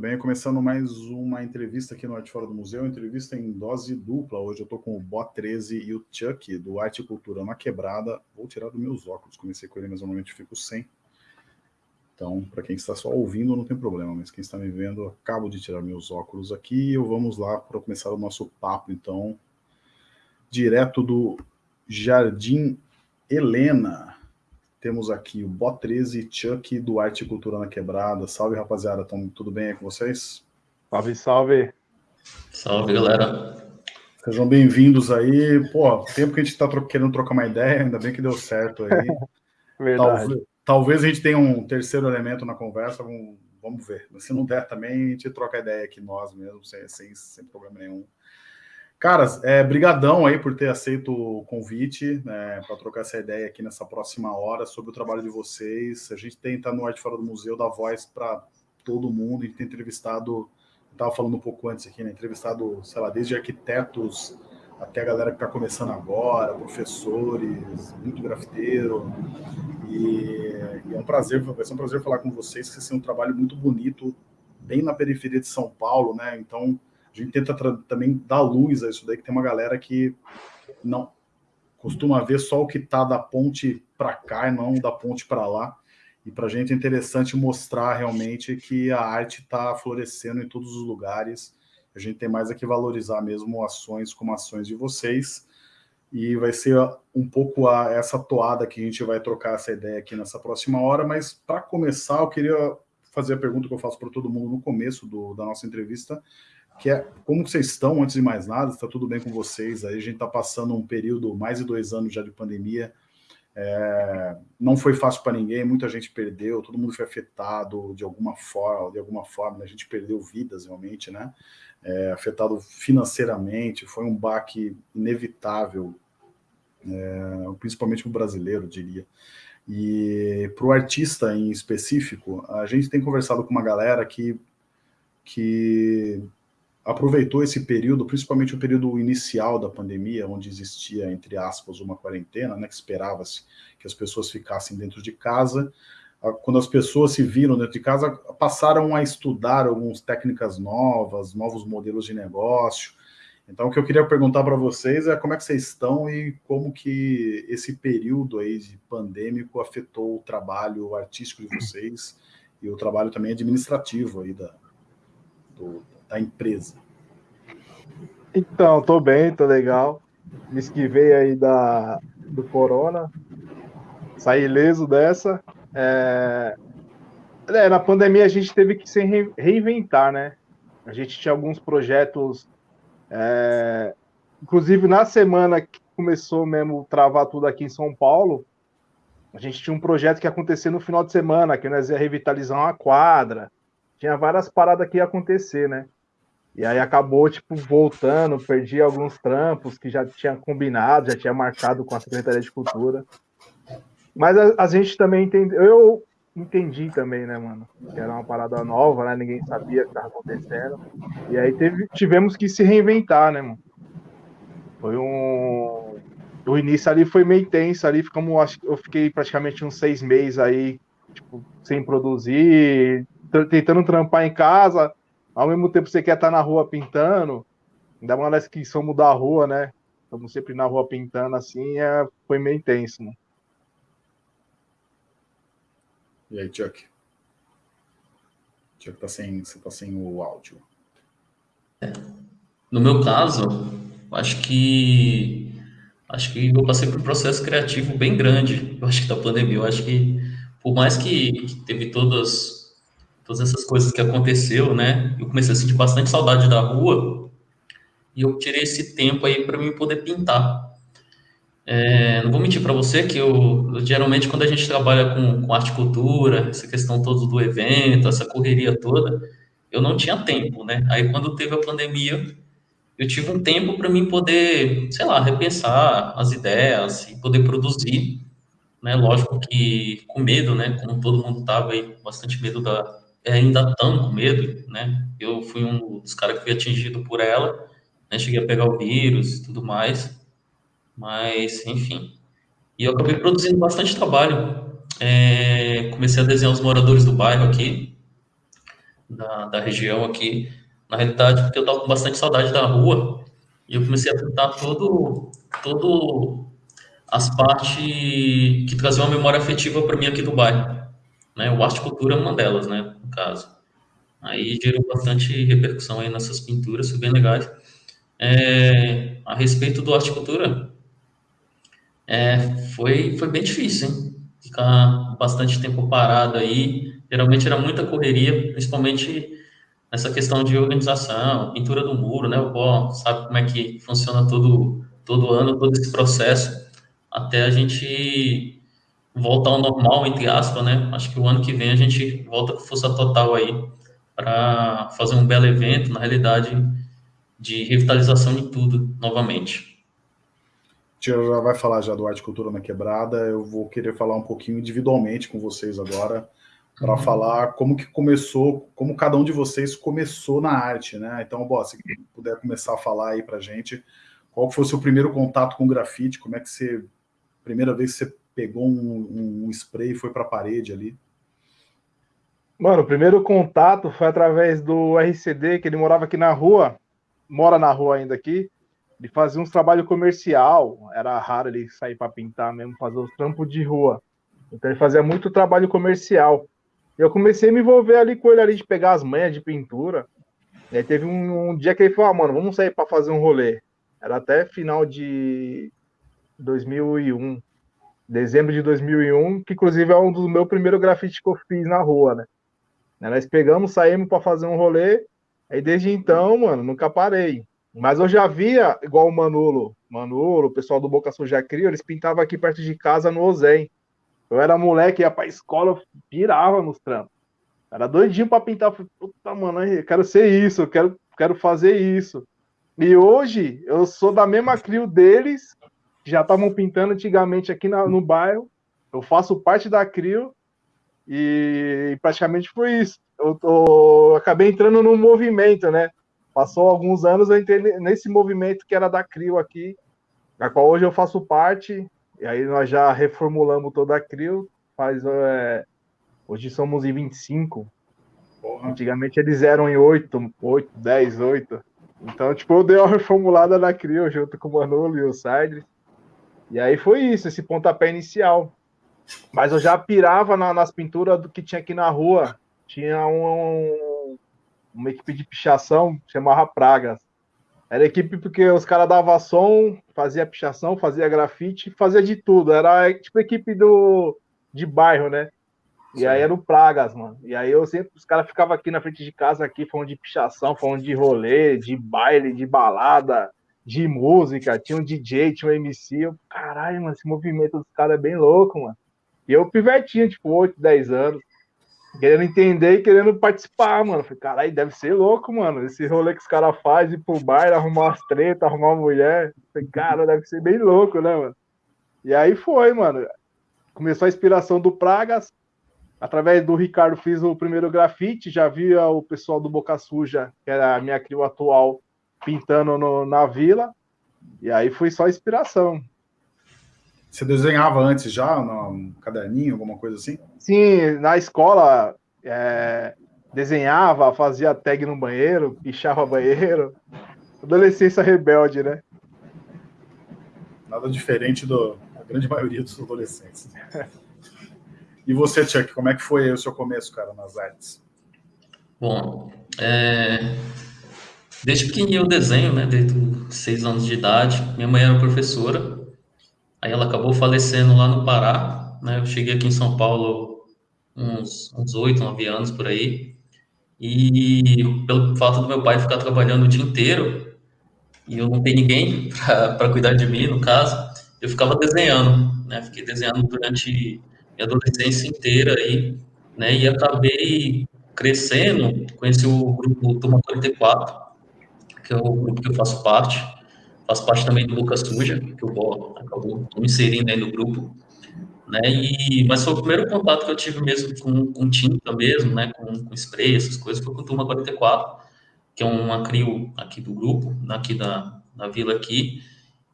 bem? Começando mais uma entrevista aqui no Arte Fora do Museu, entrevista em dose dupla. Hoje eu estou com o Bó 13 e o Chuck, do Arte e Cultura na Quebrada. Vou tirar dos meus óculos, comecei com ele, mas normalmente fico sem. Então, para quem está só ouvindo, não tem problema, mas quem está me vendo, acabo de tirar meus óculos aqui. E vamos lá para começar o nosso papo, então, direto do Jardim Helena. Temos aqui o Bó 13 Chuck do Arte e Cultura na Quebrada. Salve, rapaziada. Tão, tudo bem aí com vocês? Salve, salve. Salve, galera. Sejam bem-vindos aí. Pô, tempo que a gente está tro querendo trocar uma ideia, ainda bem que deu certo aí. Verdade. Talvez, talvez, a gente tenha um terceiro elemento na conversa, vamos, vamos ver. Mas se não der também, a gente troca ideia aqui nós mesmos, sem, sem, sem problema nenhum. Caras, é, brigadão aí por ter aceito o convite né, para trocar essa ideia aqui nessa próxima hora sobre o trabalho de vocês. A gente tenta no Arte Fora do Museu dar voz para todo mundo. A gente tem entrevistado, estava falando um pouco antes aqui, né, entrevistado, sei lá, desde arquitetos até a galera que está começando agora, professores, muito grafiteiro. E, e, é um prazer, vai ser um prazer falar com vocês, que vocês têm um trabalho muito bonito, bem na periferia de São Paulo, né? Então, a gente tenta também dar luz a isso daí, que tem uma galera que não costuma ver só o que está da ponte para cá e não da ponte para lá. E para a gente é interessante mostrar realmente que a arte está florescendo em todos os lugares. A gente tem mais aqui valorizar mesmo ações como ações de vocês. E vai ser um pouco a, essa toada que a gente vai trocar essa ideia aqui nessa próxima hora. Mas para começar, eu queria fazer a pergunta que eu faço para todo mundo no começo do, da nossa entrevista, que é como vocês estão, antes de mais nada, está tudo bem com vocês? Aí a gente está passando um período, mais de dois anos já de pandemia, é, não foi fácil para ninguém, muita gente perdeu, todo mundo foi afetado de alguma forma, de alguma forma, né? a gente perdeu vidas realmente, né? É, afetado financeiramente, foi um baque inevitável, é, principalmente para o brasileiro, diria. E para o artista em específico, a gente tem conversado com uma galera que, que aproveitou esse período, principalmente o período inicial da pandemia, onde existia, entre aspas, uma quarentena, né, que esperava-se que as pessoas ficassem dentro de casa. Quando as pessoas se viram dentro de casa, passaram a estudar algumas técnicas novas, novos modelos de negócio. Então, o que eu queria perguntar para vocês é como é que vocês estão e como que esse período aí de pandêmico afetou o trabalho artístico de vocês e o trabalho também administrativo aí da, do, da empresa? Então, tô bem, tô legal. Me esquivei aí da, do corona, saí ileso dessa. É... É, na pandemia a gente teve que se reinventar, né? A gente tinha alguns projetos, é... inclusive na semana que começou mesmo travar tudo aqui em São Paulo, a gente tinha um projeto que ia acontecer no final de semana, que nós ia revitalizar uma quadra, tinha várias paradas que ia acontecer, né? E aí acabou, tipo, voltando, perdi alguns trampos que já tinha combinado, já tinha marcado com a Secretaria de Cultura. Mas a, a gente também entendeu, eu entendi também, né, mano? Que era uma parada nova, né? Ninguém sabia o que estava acontecendo. E aí teve, tivemos que se reinventar, né, mano? Foi um. O início ali foi meio tenso ali, ficamos, acho, eu fiquei praticamente uns seis meses aí, tipo, sem produzir, tentando trampar em casa, ao mesmo tempo você quer estar na rua pintando, ainda mais que somos da rua, né? Estamos sempre na rua pintando assim, é, foi meio intenso, né? E aí, Chuck? Chuck tá sem, você tá sem o áudio. No meu caso, acho que acho que eu passei por um processo criativo bem grande. Eu acho que da pandemia, eu acho que por mais que, que teve todas todas essas coisas que aconteceu, né? Eu comecei a sentir bastante saudade da rua e eu tirei esse tempo aí para mim poder pintar. É, não vou mentir para você que eu, eu, geralmente quando a gente trabalha com, com arte cultura, essa questão toda do evento, essa correria toda, eu não tinha tempo, né? Aí quando teve a pandemia, eu tive um tempo para mim poder, sei lá, repensar as ideias e poder produzir, né? Lógico que com medo, né? Como todo mundo tava aí, bastante medo da, ainda estão com medo, né? Eu fui um dos caras que foi atingido por ela, né? Cheguei a pegar o vírus e tudo mais, mas, enfim. E eu acabei produzindo bastante trabalho. É, comecei a desenhar os moradores do bairro aqui, da, da região aqui, na realidade, porque eu estava com bastante saudade da rua, e eu comecei a pintar todo, todo as partes que traziam uma memória afetiva para mim aqui do bairro. Né? O arte cultura é uma delas, né, no caso. Aí gerou bastante repercussão aí nessas pinturas, foi bem legais. É, a respeito do arte cultura, é, foi, foi bem difícil, hein? Ficar bastante tempo parado aí. Geralmente era muita correria, principalmente nessa questão de organização, pintura do muro, né? O Pó sabe como é que funciona todo, todo ano, todo esse processo, até a gente voltar ao normal, entre aspas, né? Acho que o ano que vem a gente volta com força total aí para fazer um belo evento, na realidade, de revitalização de tudo novamente já vai falar já do Arte Cultura na Quebrada, eu vou querer falar um pouquinho individualmente com vocês agora, para uhum. falar como que começou, como cada um de vocês começou na arte, né? Então, bom, se puder começar a falar aí pra gente, qual foi o seu primeiro contato com grafite, como é que você, primeira vez que você pegou um, um spray e foi para a parede ali? Mano, o primeiro contato foi através do RCD, que ele morava aqui na rua, mora na rua ainda aqui, ele fazia uns trabalhos comercial, era raro ele sair para pintar mesmo, fazer os trampos de rua. Então ele fazia muito trabalho comercial. Eu comecei a me envolver ali com ele ali de pegar as manhas de pintura. E aí teve um, um dia que ele falou: ah, mano, vamos sair para fazer um rolê. Era até final de 2001, dezembro de 2001, que inclusive é um dos meus primeiros grafites que eu fiz na rua, né? Nós pegamos, saímos para fazer um rolê. Aí desde então, mano, nunca parei. Mas eu já via, igual o Manolo, Manolo, o pessoal do Boca Suja Crio, eles pintavam aqui perto de casa no Ozem. Eu era moleque, ia pra escola, eu pirava nos trampos. Era doidinho pra pintar. Falei, puta, mano, eu quero ser isso, eu quero, quero fazer isso. E hoje, eu sou da mesma crio deles, já estavam pintando antigamente aqui na, no bairro. Eu faço parte da crio e praticamente foi isso. Eu, tô, eu acabei entrando no movimento, né? Passou alguns anos, eu entrei nesse movimento que era da CRIO aqui, da qual hoje eu faço parte, e aí nós já reformulamos toda a CRIO, faz, é, hoje somos em 25, Porra. antigamente eles eram em 8, 8, 10, 8, então, tipo, eu dei uma reformulada na CRIO junto com o Manolo e o Sidre, e aí foi isso, esse pontapé inicial. Mas eu já pirava na, nas pinturas do que tinha aqui na rua. Tinha um, uma equipe de pichação chamava Pragas. Era equipe porque os caras davam som, fazia pichação, fazia grafite, fazia de tudo. Era tipo equipe do, de bairro, né? E Sim. aí era o Pragas, mano. E aí eu sempre, os caras ficavam aqui na frente de casa, aqui, falando de pichação, falando de rolê, de baile, de balada, de música. Tinha um DJ, tinha um MC. Eu, caralho, mano, esse movimento dos caras é bem louco, mano. E eu pivetinho, tipo, 8, 10 anos querendo entender e querendo participar, mano. Falei, caralho, deve ser louco, mano. Esse rolê que os caras fazem, ir pro bar, arrumar umas tretas, arrumar uma mulher. Falei, cara, deve ser bem louco, né, mano? E aí foi, mano. Começou a inspiração do Pragas. Através do Ricardo fiz o primeiro grafite, já via o pessoal do Boca Suja, que era a minha crio atual, pintando no, na vila. E aí foi só inspiração. Você desenhava antes já, no caderninho, alguma coisa assim? Sim, na escola é, desenhava, fazia tag no banheiro, pichava banheiro. Adolescência rebelde, né? Nada diferente do, da grande maioria dos adolescentes. e você, Chuck, como é que foi o seu começo, cara, nas artes? Bom, é... desde pequenininho eu desenho, né? Desde seis anos de idade. Minha mãe era professora Aí ela acabou falecendo lá no Pará, né? Eu cheguei aqui em São Paulo uns oito, nove anos por aí. E pelo fato do meu pai ficar trabalhando o dia inteiro e eu não ter ninguém para cuidar de mim, no caso, eu ficava desenhando, né? Fiquei desenhando durante minha adolescência inteira aí, né? E acabei crescendo, conheci o grupo Turma 44, que é o grupo que eu faço parte faço parte também do Lucas Suja, que o Bó acabou me inserindo aí no grupo, né, e, mas foi o primeiro contato que eu tive mesmo com, com tinta mesmo, né, com, com spray, essas coisas, foi com Turma 44, que é uma crio aqui do grupo, aqui da, da vila aqui,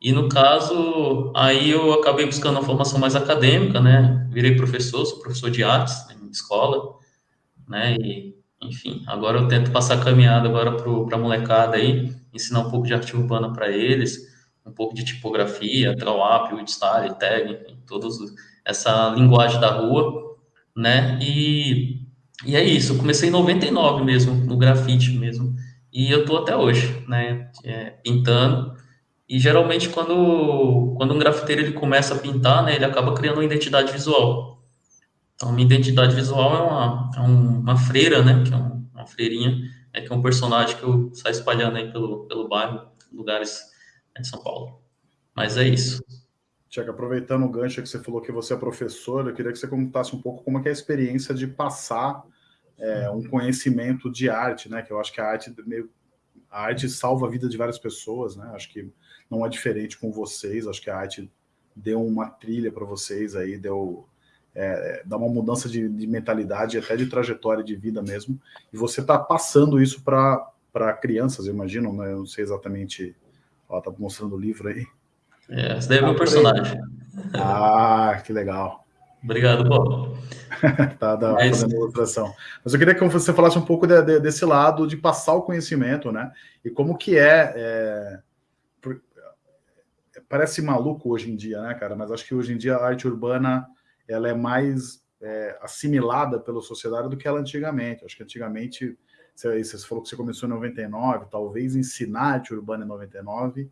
e no caso, aí eu acabei buscando uma formação mais acadêmica, né, virei professor, sou professor de artes em escola, né, e, enfim, agora eu tento passar a caminhada agora para a molecada aí, ensinar um pouco de arte urbana para eles, um pouco de tipografia, trawap, woodstyle, tag, enfim, todos essa linguagem da rua, né? E, e é isso, eu comecei em 99 mesmo, no grafite mesmo, e eu tô até hoje, né? É, pintando, e geralmente quando, quando um grafiteiro ele começa a pintar, né, ele acaba criando uma identidade visual. Então, minha identidade visual é uma, é uma freira, né, que é uma freirinha, é que é um personagem que eu saio espalhando aí pelo, pelo bairro, lugares de São Paulo. Mas é isso. Tiago, aproveitando o gancho que você falou que você é professor, eu queria que você contasse um pouco como é, é a experiência de passar é, um conhecimento de arte, né? Que eu acho que a arte meio, a arte salva a vida de várias pessoas, né? Acho que não é diferente com vocês. Acho que a arte deu uma trilha para vocês aí, deu é, dá uma mudança de, de mentalidade, até de trajetória de vida mesmo. E você está passando isso para crianças, eu imagino, né? Eu não sei exatamente. Ó, tá mostrando o livro aí. É, esse daí é meu personagem. Ah, que legal. Obrigado, Bob. tá, tá Mas... fazendo ilustração. Mas eu queria que você falasse um pouco de, de, desse lado de passar o conhecimento, né? E como que é, é, Parece maluco hoje em dia, né, cara? Mas acho que hoje em dia a arte urbana ela é mais é, assimilada pela sociedade do que ela antigamente. Acho que antigamente, você, você falou que você começou em 99, talvez ensinar arte urbana em 99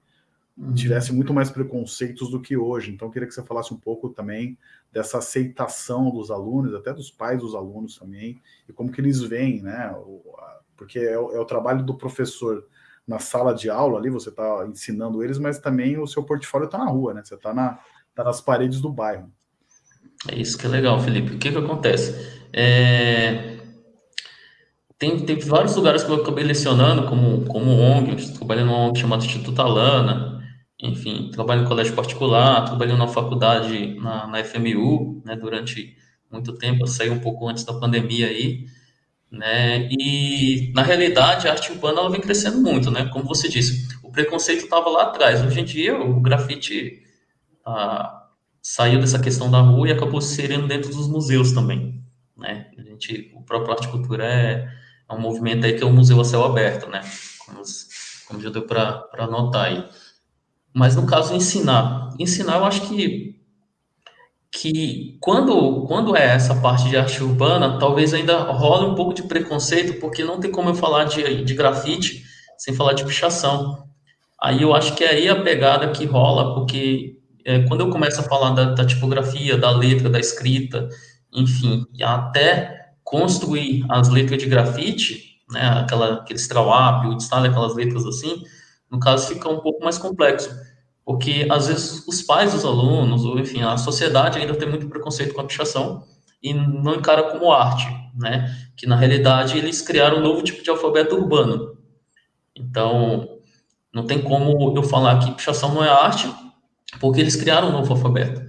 uhum. tivesse muito mais preconceitos do que hoje. Então, eu queria que você falasse um pouco também dessa aceitação dos alunos, até dos pais dos alunos também, e como que eles veem, né? Porque é o, é o trabalho do professor na sala de aula ali, você está ensinando eles, mas também o seu portfólio está na rua, né? Você está na, tá nas paredes do bairro. É isso que é legal, Felipe. O que que acontece? É... Tem, tem vários lugares que eu acabei lecionando, como, como ONG, trabalhando numa ONG chamada Instituto Alana, enfim, trabalho em colégio particular, trabalhei na faculdade na, na FMU, né, durante muito tempo, eu saí um pouco antes da pandemia aí, né, e na realidade a arte urbana ela vem crescendo muito, né, como você disse, o preconceito estava lá atrás, hoje em dia o grafite ah, saiu dessa questão da rua e acabou se inserindo dentro dos museus também, né, a gente, o próprio Arte Cultura é, é um movimento aí que é um museu a céu aberto, né, como, como já deu para notar aí. Mas no caso ensinar, ensinar eu acho que que quando quando é essa parte de arte urbana, talvez ainda role um pouco de preconceito, porque não tem como eu falar de, de grafite sem falar de pichação. Aí eu acho que é aí a pegada que rola, porque é, quando eu começo a falar da, da, tipografia, da letra, da escrita, enfim, até construir as letras de grafite, né, aquela, trawap, o style, aquelas letras assim, no caso fica um pouco mais complexo, porque às vezes os pais dos alunos, ou enfim, a sociedade ainda tem muito preconceito com a pichação e não encara como arte, né? Que na realidade eles criaram um novo tipo de alfabeto urbano. Então, não tem como eu falar que pichação não é arte, porque eles criaram um novo alfabeto.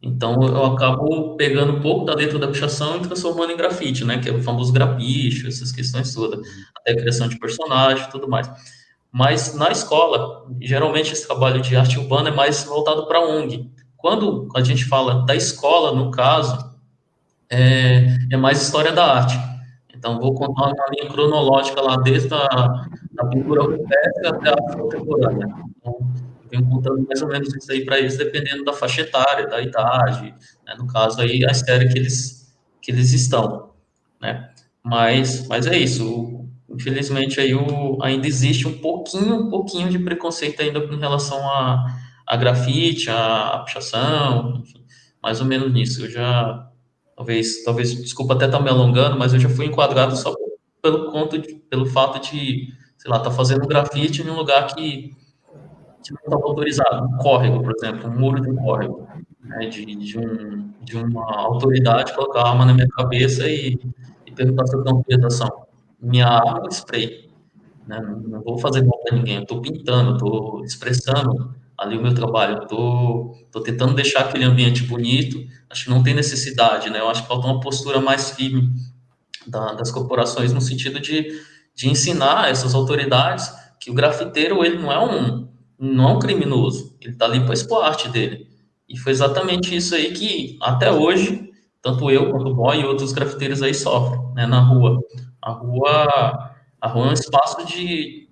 Então, eu acabo pegando um pouco da letra da pichação e transformando em grafite, né? Que é o famoso grapicho, essas questões todas. Até criação de personagem tudo mais. Mas na escola, geralmente esse trabalho de arte urbana é mais voltado para ONG. Quando a gente fala da escola, no caso, é, é mais história da arte. Então, vou contar uma linha cronológica lá, desde a da pintura rupestre até a contemporânea. Então, venho contando mais ou menos isso aí para eles, dependendo da faixa etária, da idade, né? no caso aí, a série que eles, que eles estão, né? Mas, mas é isso, infelizmente aí o, ainda existe um pouquinho, um pouquinho de preconceito ainda em relação a, a grafite, a, a pichação, enfim, mais ou menos nisso. Eu já, talvez, talvez, desculpa até estar tá me alongando, mas eu já fui enquadrado só pelo conto, de, pelo fato de, sei lá, tá fazendo grafite em um lugar que, não estava autorizado, um córrego, por exemplo, um muro de um córrego, né, de, de, um, de uma autoridade colocar a arma na minha cabeça e, e perguntar se eu tenho autorização minha arma spray. Né? Não vou fazer mal para ninguém, estou pintando, estou expressando ali o meu trabalho, estou tentando deixar aquele ambiente bonito. Acho que não tem necessidade, né? Eu acho que falta uma postura mais firme da, das corporações no sentido de, de ensinar essas autoridades que o grafiteiro ele não é um não é um criminoso, ele está ali para expor a arte dele. E foi exatamente isso aí que até hoje tanto eu quanto o boy e outros grafiteiros aí sofrem, né, na rua. A rua, a rua é um espaço de,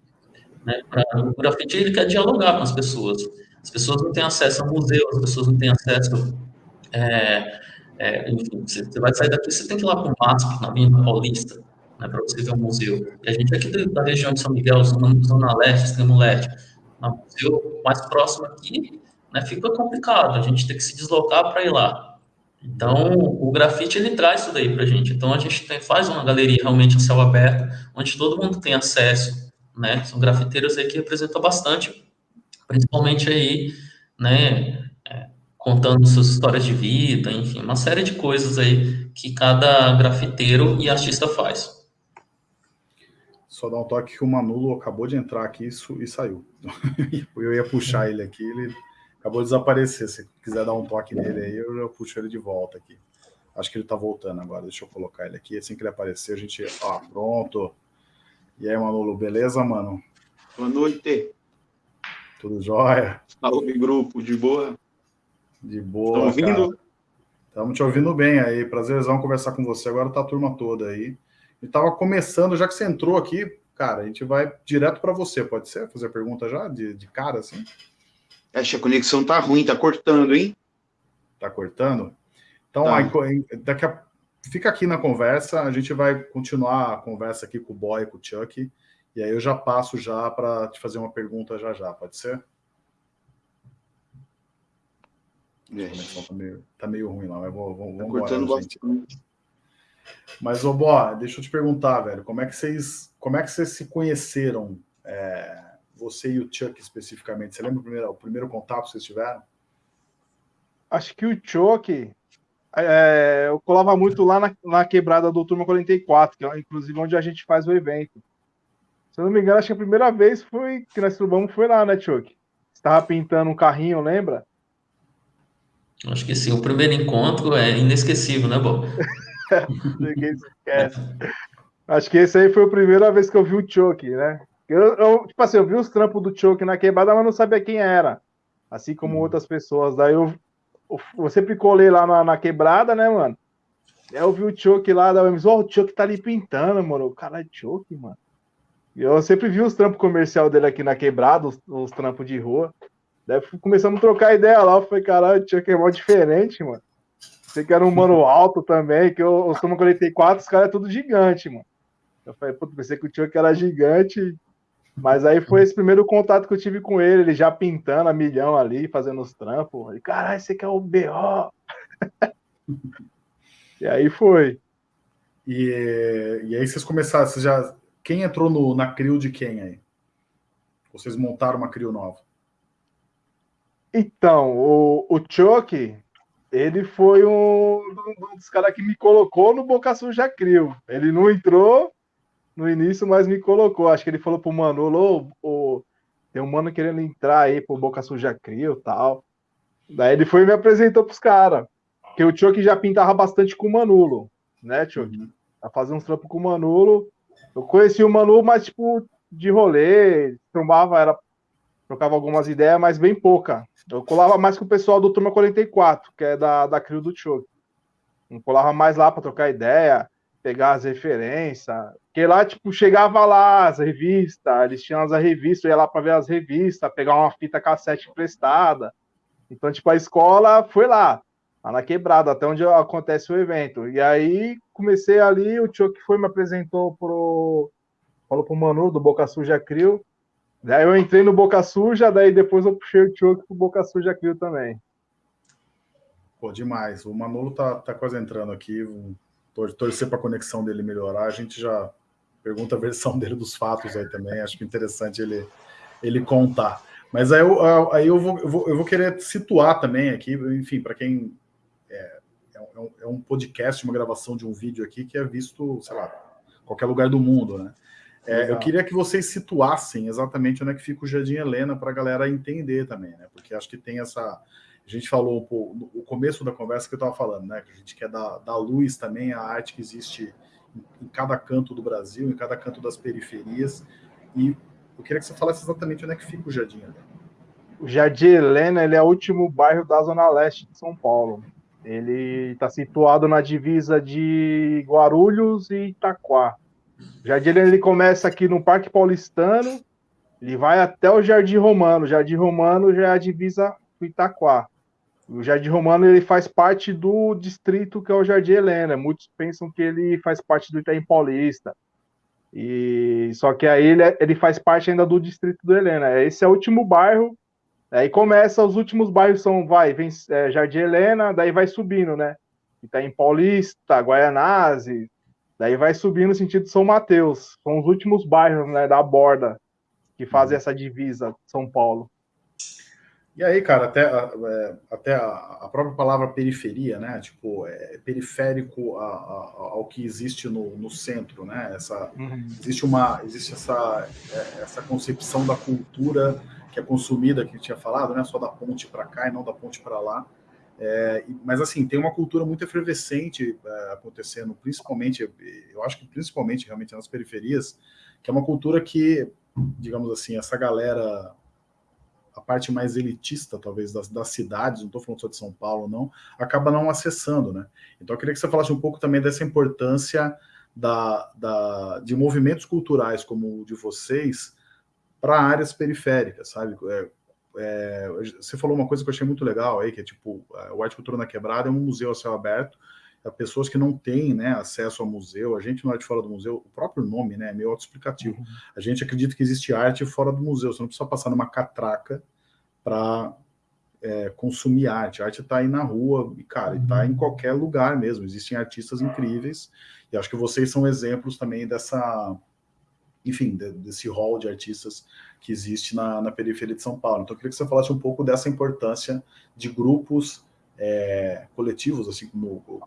né, pra, o grafite ele quer dialogar com as pessoas. As pessoas não têm acesso a museu, as pessoas não têm acesso, é, é, enfim, você, você, vai sair daqui, você tem que ir lá para o MASP, na Avenida Paulista, né, para você ver um museu. E a gente aqui da região de São Miguel, Zona, Zona Leste, Extremo Leste, no museu mais próximo aqui, né, fica complicado, a gente tem que se deslocar para ir lá. Então, o grafite ele traz isso daí para a gente. Então, a gente tem, faz uma galeria realmente a céu aberto, onde todo mundo tem acesso, né? São grafiteiros aí que representam bastante, principalmente aí, né? É, contando suas histórias de vida, enfim, uma série de coisas aí que cada grafiteiro e artista faz. Só dar um toque que o Manulo acabou de entrar aqui e saiu. Eu ia puxar ele aqui, ele acabou de desaparecer. Se quiser dar um toque nele aí, eu, eu puxo ele de volta aqui. Acho que ele tá voltando agora. Deixa eu colocar ele aqui. Assim que ele aparecer, a gente. Ó, pronto. E aí, Manolo, beleza, mano? Boa noite. Tudo jóia? Salve, grupo, de boa? De boa. Estão ouvindo? Estamos te ouvindo bem aí. Prazerzão conversar com você. Agora tá a turma toda aí. E tava começando, já que você entrou aqui, cara, a gente vai direto para você, pode ser? Fazer pergunta já de, de cara, assim? Acho que a conexão tá ruim, tá cortando, hein? Tá cortando? Então, tá. aí, daqui a... fica aqui na conversa, a gente vai continuar a conversa aqui com o Boy, com o Chuck, e aí eu já passo já para te fazer uma pergunta já já, pode ser? A conexão tá meio, tá meio ruim lá, mas vou, vamos, tá cortando bastante. Mas, ô Bó, deixa eu te perguntar, velho, como é que vocês, como é que vocês se conheceram? É você e o Chuck especificamente? Você lembra o primeiro, o primeiro contato que vocês tiveram? Acho que o Chuck, é, eu colava muito lá na, na, quebrada do Turma 44, que é inclusive onde a gente faz o evento. Se eu não me engano, acho que a primeira vez foi que nós trubamos foi lá, né, Chuck? Estava pintando um carrinho, lembra? Acho que sim. O primeiro encontro é inesquecível, né, Bob? Ninguém esquece. Acho que esse aí foi a primeira vez que eu vi o Chuck, né? Eu, eu, tipo assim, eu vi os trampos do Choke na quebrada, mas não sabia quem era. Assim como hum. outras pessoas. Daí eu, eu, sempre colei lá na, na, quebrada, né, mano? Aí eu vi o Choke lá, da oh, o Choke tá ali pintando, mano. O cara é Choke, mano. Eu sempre vi os trampos comercial dele aqui na quebrada, os, os trampos de rua. Daí começamos a trocar ideia lá. Eu falei, caralho, o Choke é mó diferente, mano. Você que era um mano alto também, que eu, eu sou 44, os caras é tudo gigante, mano. Eu falei, puta, pensei que o Choke era gigante mas aí foi esse primeiro contato que eu tive com ele, ele já pintando a milhão ali, fazendo os trampos. E caralho, você quer o BO? e aí foi. E, e aí vocês começaram, vocês já. Quem entrou no, na CRIO de quem aí? Vocês montaram uma CRIO nova? Então, o, o Chuck, ele foi um, um dos caras que me colocou no Boca Suja CRIO. Ele não entrou, no início, mas me colocou. Acho que ele falou pro Manolo, oh, tem um mano querendo entrar aí pro Boca Suja Crio e tal. Daí ele foi e me apresentou pros caras. Porque o Choque já pintava bastante com o Manolo, né? Uhum. Tá fazendo uns trampos com o Manolo. Eu conheci o Manolo, mas tipo, de rolê, trombava, era, trocava algumas ideias, mas bem pouca. Eu colava mais com o pessoal do Turma 44, que é da, da Crio do Choque. Não colava mais lá para trocar ideia pegar as referências. Porque lá, tipo, chegava lá as revistas, eles tinham as revistas, eu ia lá para ver as revistas, pegar uma fita cassete emprestada. Então, tipo, a escola foi lá, lá na quebrada, até onde acontece o evento. E aí comecei ali, o tio que foi me apresentou pro. Falou pro Manu do Boca Suja Crio. Daí eu entrei no Boca Suja, daí depois eu puxei o Tio pro Boca Suja Crio também. Pô, demais. O Manolo tá, tá quase entrando aqui torcer para a conexão dele melhorar. A gente já pergunta a versão dele dos fatos aí também. Acho que é interessante ele, ele contar. Mas aí eu, aí eu, vou, eu, vou, eu vou querer situar também aqui, enfim, para quem é, é, um, é um podcast, uma gravação de um vídeo aqui que é visto, sei lá, qualquer lugar do mundo, né? É, eu queria que vocês situassem exatamente onde é que fica o Jardim Helena para a galera entender também, né? Porque acho que tem essa, a gente falou pô, no começo da conversa que eu estava falando, né? Que a gente quer dar, dar luz também à arte que existe em, em, cada canto do Brasil, em cada canto das periferias. E eu queria que você falasse exatamente onde é que fica o Jardim Helena. O Jardim Helena ele é o último bairro da Zona Leste de São Paulo. Ele está situado na divisa de Guarulhos e Itaquá. Jardim ele começa aqui no Parque Paulistano, ele vai até o Jardim Romano. O Jardim Romano já é a divisa com Itaquá. O Jardim Romano ele faz parte do distrito que é o Jardim Helena. Muitos pensam que ele faz parte do Itaim Paulista. E só que aí ele, ele faz parte ainda do distrito do Helena. Esse é o último bairro. Aí começa os últimos bairros são vai vem é, Jardim Helena, daí vai subindo, né? Itaim Paulista, Guaianazes, daí vai subindo no sentido de São Mateus. São os últimos bairros né, da borda que fazem essa divisa São Paulo. E aí, cara, até, é, até a própria palavra periferia, né? Tipo, é periférico a, a, ao que existe no, no centro, né? Essa, uhum. Existe uma, existe essa, é, essa concepção da cultura que é consumida, que a gente tinha falado, né? Só da ponte para cá e não da ponte para lá. É, mas assim, tem uma cultura muito efervescente é, acontecendo, principalmente, eu acho que principalmente realmente nas periferias, que é uma cultura que, digamos assim, essa galera a parte mais elitista, talvez, das, das cidades, não estou falando só de São Paulo, não, acaba não acessando, né? Então eu queria que você falasse um pouco também dessa importância da, da, de movimentos culturais como o de vocês para áreas periféricas, sabe? É, é, você falou uma coisa que eu achei muito legal aí, que é tipo, o Arte Cultura na Quebrada é um museu a céu aberto, a pessoas que não têm né, acesso ao museu, a gente não é de fora do museu, o próprio nome né, é meio autoexplicativo. Uhum. A gente acredita que existe arte fora do museu, você não precisa passar numa catraca para é, consumir arte. A arte está aí na rua, e, cara, está em uhum. qualquer lugar mesmo. Existem artistas incríveis, e acho que vocês são exemplos também dessa, enfim, desse hall de artistas que existe na, na periferia de São Paulo. Então, eu queria que você falasse um pouco dessa importância de grupos é, coletivos, assim como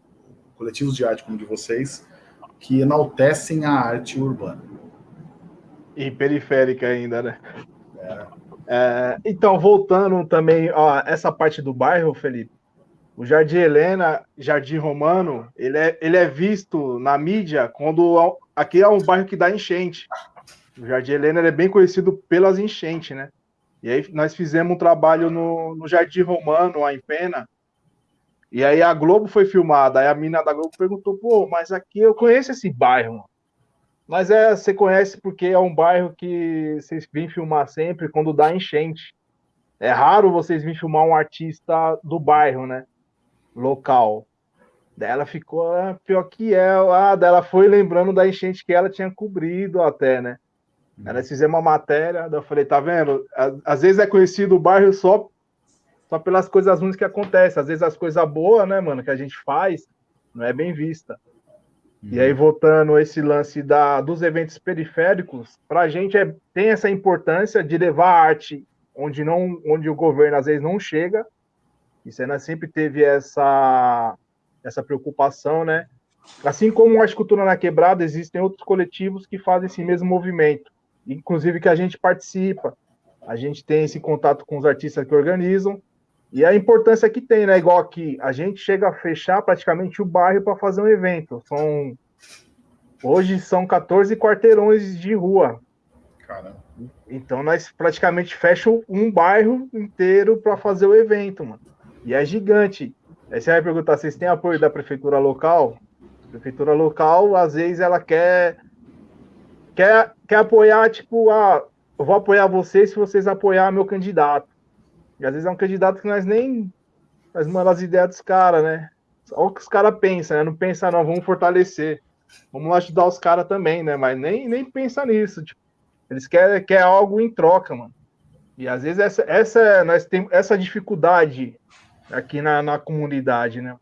coletivos de arte como de vocês, que enaltecem a arte urbana. E periférica ainda, né? É. É, então, voltando também, ó, essa parte do bairro, Felipe, o Jardim Helena, Jardim Romano, ele é, ele é visto na mídia quando aqui é um bairro que dá enchente. O Jardim Helena é bem conhecido pelas enchentes, né? E aí nós fizemos um trabalho no, no Jardim Romano, lá em Pena, e aí a Globo foi filmada, aí a mina da Globo perguntou, pô, mas aqui eu conheço esse bairro. Mas é, você conhece porque é um bairro que vocês vêm filmar sempre quando dá enchente. É raro vocês virem filmar um artista do bairro, né? Local. Daí ela ficou ah, pior que ela. Ah, daí ela foi lembrando da enchente que ela tinha cobrido até, né? Uhum. Ela fizemos uma matéria, daí eu falei, tá vendo? Às vezes é conhecido o bairro só só pelas coisas ruins que acontecem. Às vezes as coisas boas, né, mano, que a gente faz, não é bem vista. Uhum. E aí, voltando esse lance da, dos eventos periféricos, para a gente é, tem essa importância de levar a arte onde, não, onde o governo às vezes não chega. E Sena sempre teve essa, essa preocupação, né? Assim como a Escultura na Quebrada, existem outros coletivos que fazem esse mesmo movimento, inclusive que a gente participa. A gente tem esse contato com os artistas que organizam, e a importância que tem, né? Igual aqui, a gente chega a fechar praticamente o bairro para fazer um evento. São hoje são 14 quarteirões de rua. Caramba. Então nós praticamente fechamos um bairro inteiro para fazer o evento, mano. E é gigante. Aí você vai perguntar, vocês têm apoio da prefeitura local? A prefeitura local, às vezes, ela quer quer, quer apoiar, tipo, ah, eu vou apoiar vocês se vocês apoiar meu candidato. E às vezes é um candidato que nós nem. Nós mandamos as ideias dos caras, né? Olha o que os caras pensam, né? Não pensa, não, vamos fortalecer. Vamos ajudar os caras também, né? Mas nem, nem pensa nisso. Tipo, eles querem, querem algo em troca, mano. E às vezes essa, essa, nós temos essa dificuldade aqui na, na comunidade, né?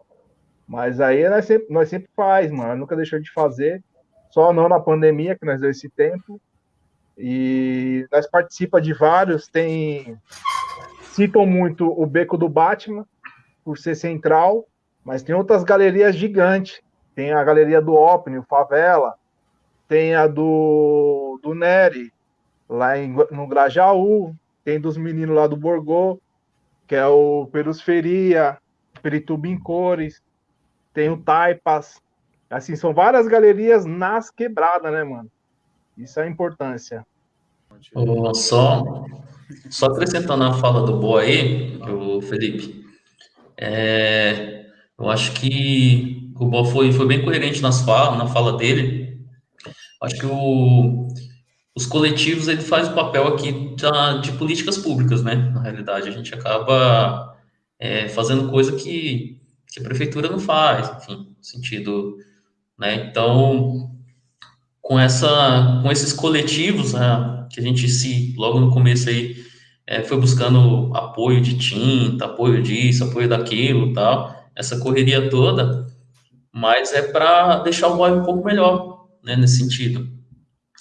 Mas aí nós sempre, nós sempre faz, mano. Nunca deixou de fazer. Só não na pandemia, que nós deu esse tempo. E nós participa de vários, tem citam muito o Beco do Batman, por ser central, mas tem outras galerias gigantes. Tem a galeria do Opni, o Favela, tem a do, do Neri, lá em, no Grajaú, tem dos meninos lá do Borgô, que é o Perusferia, Perituba em Cores, tem o Taipas. Assim, são várias galerias nas quebradas, né, mano? Isso é a importância. Oh, só só acrescentando a fala do Boa aí, o Felipe, é, Eu acho que o Bob foi, foi bem coerente nas fala, na fala dele. Acho que o, os coletivos ele faz o papel aqui da, de políticas públicas, né? Na realidade, a gente acaba é, fazendo coisa que, que a prefeitura não faz, enfim, no sentido, né? Então, com essa, com esses coletivos, né, que a gente se logo no começo aí é, foi buscando apoio de tinta, apoio disso, apoio daquilo, tal, essa correria toda, mas é para deixar o bairro um pouco melhor, né, nesse sentido,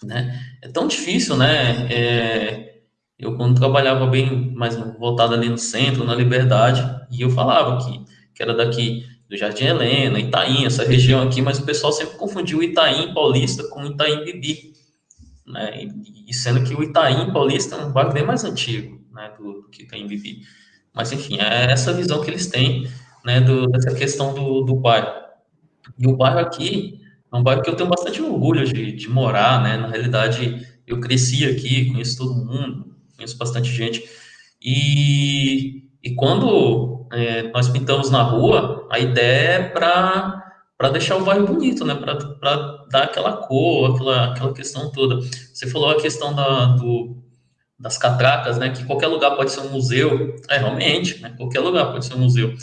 né? É tão difícil, né? É, eu quando trabalhava bem mais voltado ali no centro, na Liberdade, e eu falava que, que era daqui do Jardim Helena, Itaim, essa região aqui, mas o pessoal sempre confundiu Itaim Paulista com Itaim Bibi, né? E, e sendo que o Itaim Paulista é um bairro bem mais antigo, né, do, do que Itaim Bibi. Mas enfim, é essa visão que eles têm, né, do, dessa questão do, do bairro. E o bairro aqui é um bairro que eu tenho bastante orgulho de, de morar, né? Na realidade, eu cresci aqui, conheço todo mundo, conheço bastante gente. E, e quando é, nós pintamos na rua, a ideia é para deixar o bairro bonito, né? Para dar aquela cor, aquela, aquela questão toda. Você falou a questão da, do, das catracas, né? Que qualquer lugar pode ser um museu. É, realmente, né? Qualquer lugar pode ser um museu.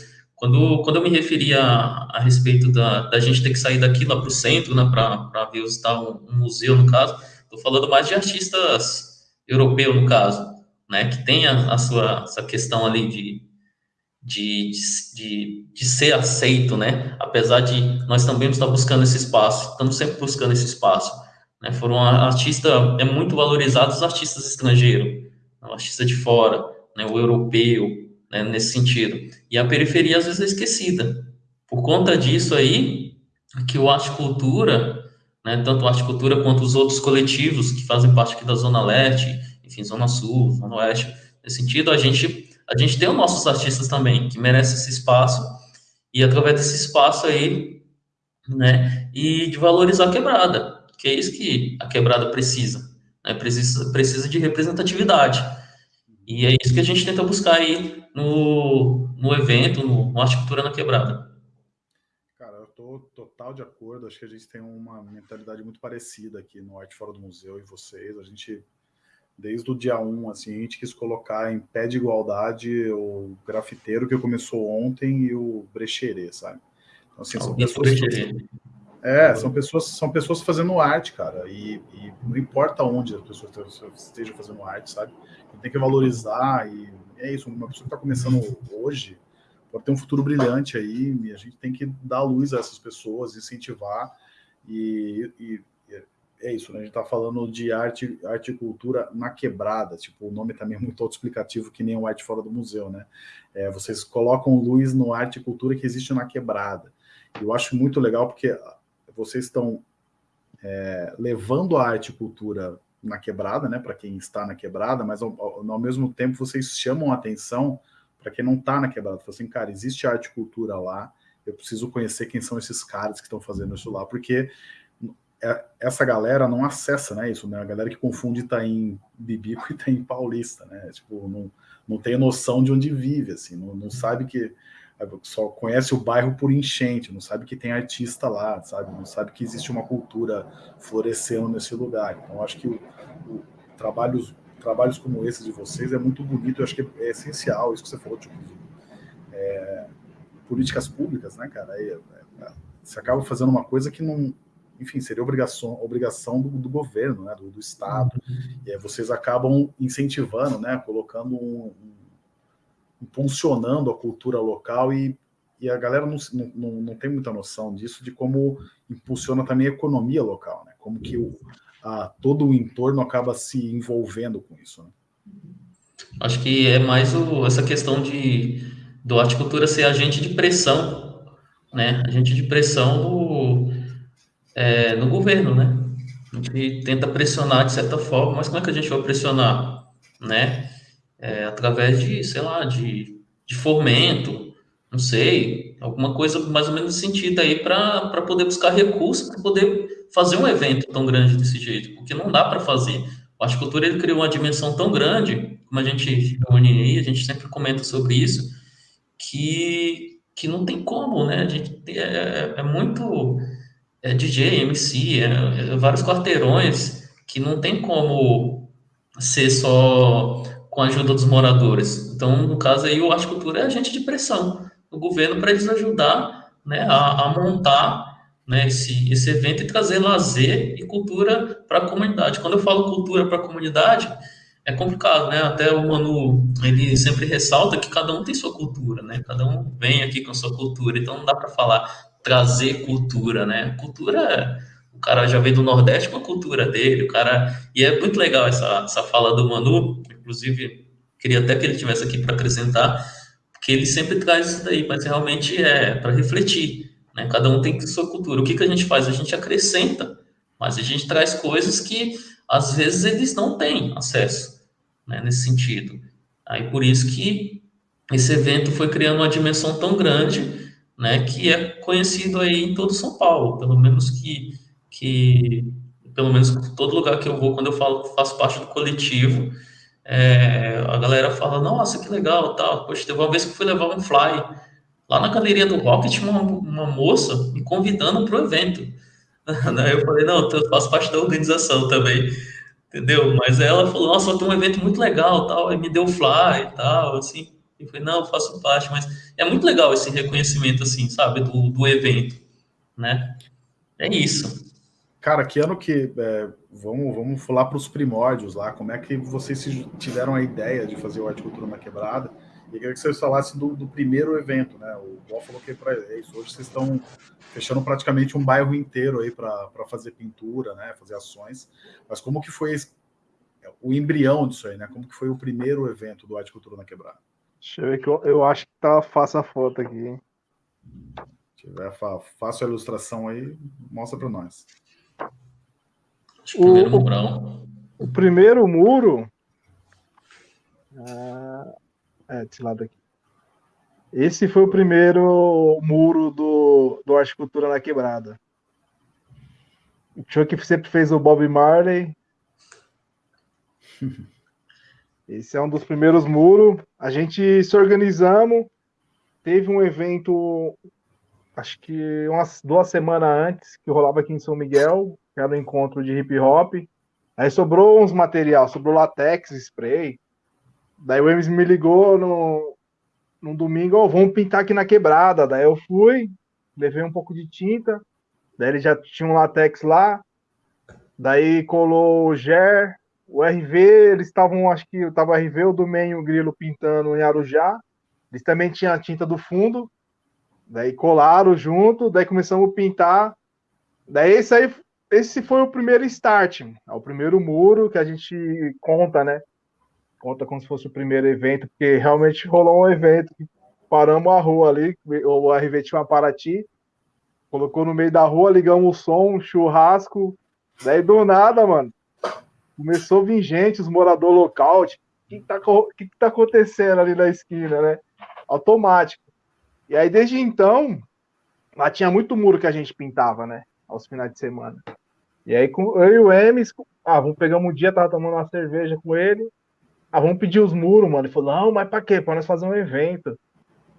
Quando, quando eu me referia a, respeito da, da gente ter que sair daqui lá para o centro, né? Para visitar um, um museu, no caso, estou falando mais de artistas europeus, no caso, né? Que tem a, a sua essa questão ali de de, de, de ser aceito, né? Apesar de nós também estar buscando esse espaço, estamos sempre buscando esse espaço. Né? Foram artistas, é muito valorizados os artistas estrangeiros, né? artista de fora, né? o europeu, né? nesse sentido. E a periferia às vezes é esquecida. Por conta disso aí, que o Arte Cultura, né? tanto o Arte Cultura quanto os outros coletivos que fazem parte aqui da Zona Leste, enfim, Zona Sul, Zona Oeste, nesse sentido, a gente a gente tem os nossos artistas também, que merecem esse espaço, e através desse espaço aí, né, e de valorizar a quebrada, que é isso que a quebrada precisa, né, precisa, precisa de representatividade. E é isso que a gente tenta buscar aí no, no evento, no, no Arte Cultura na Quebrada. Cara, eu tô total de acordo, acho que a gente tem uma mentalidade muito parecida aqui no Arte Fora do Museu e vocês, a gente desde o dia 1, assim, a gente quis colocar em pé de igualdade o grafiteiro que começou ontem e o brecherê, sabe? Então, assim, são pessoas... É, são pessoas, são pessoas fazendo arte, cara, e, e não importa onde as pessoas estejam fazendo arte, sabe? Tem que valorizar e é isso, uma pessoa que está começando hoje pode ter um futuro brilhante aí, e a gente tem que dar luz a essas pessoas, incentivar e, e é isso, né? A gente está falando de arte, arte e cultura na quebrada, tipo, o nome também é muito autoexplicativo, que nem o arte fora do museu, né? É, vocês colocam luz no arte e cultura que existe na quebrada. Eu acho muito legal porque vocês estão é, levando a arte e cultura na quebrada, né? Para quem está na quebrada, mas ao, ao, mesmo tempo vocês chamam atenção para quem não está na quebrada. Fala assim, cara, existe arte e cultura lá, eu preciso conhecer quem são esses caras que estão fazendo isso lá, porque é, essa galera não acessa né, isso, né? A galera que confunde Itaim Bibi com Itaim Paulista, né? Tipo, não, não tem noção de onde vive, assim, não, não sabe que só conhece o bairro por enchente, não sabe que tem artista lá, sabe? Não sabe que existe uma cultura florescendo nesse lugar. Então, acho que o, o trabalhos, trabalhos como esses de vocês é muito bonito, eu acho que é essencial isso que você falou, tipo, é, políticas públicas, né, cara? É, é, você acaba fazendo uma coisa que não, enfim, seria obrigação, obrigação do, do governo, né, do, do Estado. Uhum. E aí vocês acabam incentivando, né, colocando um, um impulsionando a cultura local e, e a galera não, não, não tem muita noção disso, de como impulsiona também a economia local, né, como que o, a, todo o entorno acaba se envolvendo com isso. Né? Acho que é mais o, essa questão de do arte cultura ser agente de pressão, né, agente de pressão do é, no governo, né? A gente tenta pressionar de certa forma, mas como é que a gente vai pressionar, né? É, através de, sei lá, de, de fomento, não sei, alguma coisa mais ou menos sentido aí para poder buscar recursos para poder fazer um evento tão grande desse jeito, porque não dá para fazer. O Arte Cultura ele criou uma dimensão tão grande, como a gente reúne aí, a gente sempre comenta sobre isso, que que não tem como, né? A gente é, é, é muito é DJ, MC, é, é vários quarteirões que não tem como ser só com a ajuda dos moradores. Então, no caso aí, o Arte Cultura é agente de pressão do governo para eles ajudar né, a, a montar né, esse, esse evento e trazer lazer e cultura para a comunidade. Quando eu falo cultura para a comunidade, é complicado, né? Até o Manu, ele sempre ressalta que cada um tem sua cultura, né? Cada um vem aqui com sua cultura, então não dá para falar trazer cultura, né? Cultura, o cara já veio do Nordeste com a cultura dele, o cara... E é muito legal essa, essa fala do Manu, inclusive, queria até que ele tivesse aqui para acrescentar, porque ele sempre traz isso daí, mas realmente é para refletir, né? Cada um tem sua cultura. O que, que a gente faz? A gente acrescenta, mas a gente traz coisas que, às vezes, eles não têm acesso, né? Nesse sentido. Aí, por isso que esse evento foi criando uma dimensão tão grande né, que é conhecido aí em todo São Paulo, pelo menos que, que pelo menos todo lugar que eu vou, quando eu falo faço parte do coletivo, é, a galera fala, nossa, que legal, tal. Poxa, teve uma vez que fui levar um fly lá na galeria do rock, tinha uma, uma moça me convidando para o evento. Daí eu falei, não, eu faço parte da organização também, entendeu? Mas ela falou, nossa, tem um evento muito legal, tal, e me deu fly e tal, assim. Eu falei, não, eu faço parte, mas é muito legal esse reconhecimento, assim, sabe, do, do evento, né? É isso. Cara, que ano que. É, vamos, vamos falar para os primórdios lá, como é que vocês tiveram a ideia de fazer o Arte Cultura na Quebrada? E queria que vocês falassem do, do primeiro evento, né? O Bob falou que é para isso. Hoje vocês estão fechando praticamente um bairro inteiro aí para fazer pintura, né? Fazer ações. Mas como que foi esse, o embrião disso aí, né? Como que foi o primeiro evento do Arte Cultura na Quebrada? Deixa eu ver que eu, eu acho que tá fácil a foto aqui, hein? Se tiver fácil a ilustração aí, mostra para nós. O, o, o, primeiro muro. Ah, é, desse lado aqui. Esse foi o primeiro muro do, do Arte Cultura na Quebrada. O Chuck sempre fez o Bob Marley. Esse é um dos primeiros muros. A gente se organizamos, teve um evento, acho que umas duas semanas antes, que rolava aqui em São Miguel, que era um encontro de hip hop. Aí sobrou uns material, sobrou latex, spray. Daí o Emes me ligou no, no domingo, oh, vamos pintar aqui na quebrada. Daí eu fui, levei um pouco de tinta. Daí ele já tinha um latex lá. Daí colou o ger, o RV, eles estavam, acho que estava o RV, o Domem e o Grilo pintando em Arujá. Eles também tinham a tinta do fundo. Daí colaram junto, daí começamos a pintar. Daí esse aí, esse foi o primeiro start, é o primeiro muro que a gente conta, né? Conta como se fosse o primeiro evento, porque realmente rolou um evento. Paramos a rua ali, o RV tinha uma Paraty, colocou no meio da rua, ligamos o som, um churrasco. Daí do nada, mano, começou a vir gente, os moradores local, tipo, o que, tá, que, que tá acontecendo ali na esquina, né? Automático. E aí, desde então, lá tinha muito muro que a gente pintava, né? Aos finais de semana. E aí, com, eu e o Emes, ah, vamos pegar um dia, tava tomando uma cerveja com ele. Ah, vamos pedir os muros, mano. Ele falou, não, mas pra quê? Pra nós fazer um evento.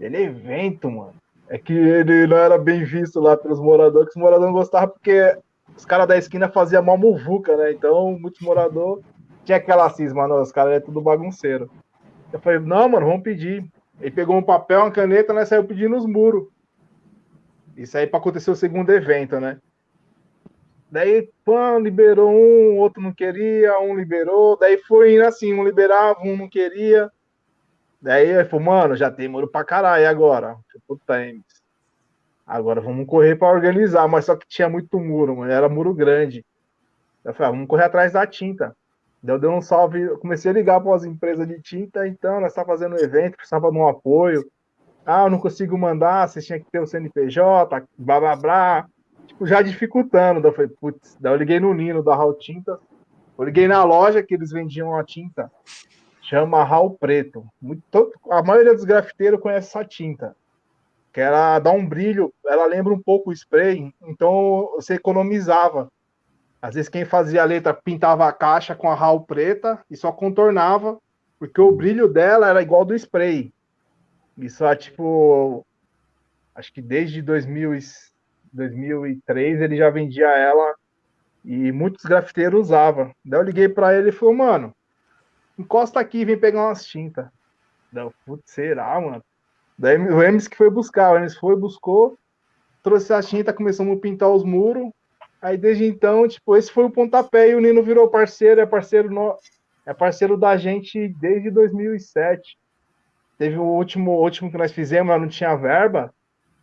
Ele, evento, mano. É que ele não era bem visto lá pelos moradores, que os moradores não gostavam porque os caras da esquina faziam mal muvuca, né? Então, muitos moradores tinha aquela cisma, não, os caras é tudo bagunceiro. Eu falei, não, mano, vamos pedir. Ele pegou um papel, uma caneta, né? Saiu pedindo os muros. Isso aí para acontecer o segundo evento, né? Daí, pã, liberou um, outro não queria, um liberou. Daí foi indo assim, um liberava, um não queria. Daí ele falou, mano, já tem muro pra caralho agora. Puta, Agora vamos correr para organizar, mas só que tinha muito muro, mano, era muro grande. Eu falei, ah, vamos correr atrás da tinta. Eu dei um salve, eu comecei a ligar para as empresas de tinta, então nós estamos fazendo um evento, precisava de um apoio. Ah, eu não consigo mandar, você tinha que ter o CNPJ, blá blá blá. Tipo, já dificultando. Daí eu falei, putz, daí eu liguei no Nino da Raul Tinta. Eu liguei na loja que eles vendiam a tinta. Chama Raul Preto. Muito, a maioria dos grafiteiros conhece essa tinta que ela dá um brilho, ela lembra um pouco o spray, então você economizava. Às vezes quem fazia a letra pintava a caixa com a RAL preta e só contornava, porque o brilho dela era igual do spray. Isso é tipo Acho que desde 2000 e 2003 ele já vendia ela e muitos grafiteiros usavam. Daí eu liguei para ele e falou, mano, encosta aqui vem pegar umas tintas. Daí eu, putz, será, mano? Daí o Emes que foi buscar, o Emes foi, buscou, trouxe a tinta, começamos a pintar os muros. Aí desde então, tipo, esse foi o pontapé e o Nino virou parceiro, é parceiro no... é parceiro da gente desde 2007. Teve o último, último que nós fizemos, não tinha verba.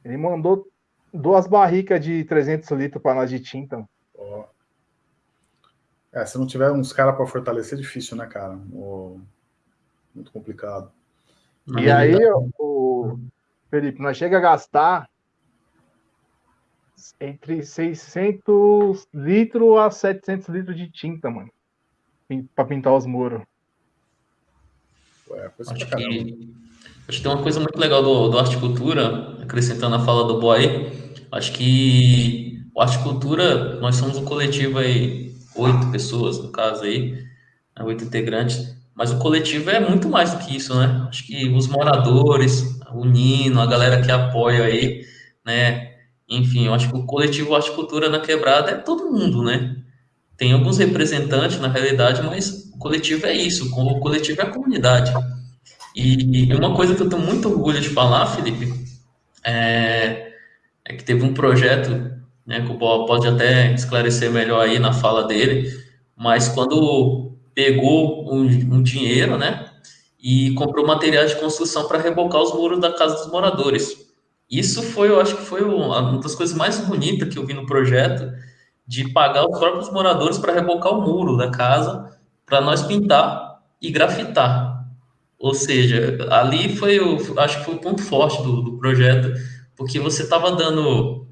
Ele mandou duas barricas de 300 litros para nós de tinta. Oh. É, se não tiver uns caras para fortalecer, é difícil, né, cara? Oh, muito complicado. E aí, o Felipe, nós chega a gastar entre 600 litros a 700 litros de tinta, mano, para pintar os muros. Ué, acho, que, acho que tem uma coisa muito legal do, do Articultura, acrescentando a fala do Boy, acho que o Articultura, nós somos um coletivo aí, oito pessoas, no caso aí, né, oito integrantes, mas o coletivo é muito mais do que isso, né? Acho que os moradores, o Nino, a galera que apoia aí, né? Enfim, eu acho que o coletivo Horticultura na Quebrada é todo mundo, né? Tem alguns representantes na realidade, mas o coletivo é isso, o coletivo é a comunidade. E uma coisa que eu tenho muito orgulho de falar, Felipe, é, é que teve um projeto, né, que o Bob pode até esclarecer melhor aí na fala dele, mas quando pegou um, um dinheiro, né? E comprou materiais de construção para rebocar os muros da casa dos moradores. Isso foi, eu acho que foi uma das coisas mais bonitas que eu vi no projeto, de pagar os próprios moradores para rebocar o muro da casa, para nós pintar e grafitar. Ou seja, ali foi, o, acho que foi o ponto forte do, do projeto, porque você estava dando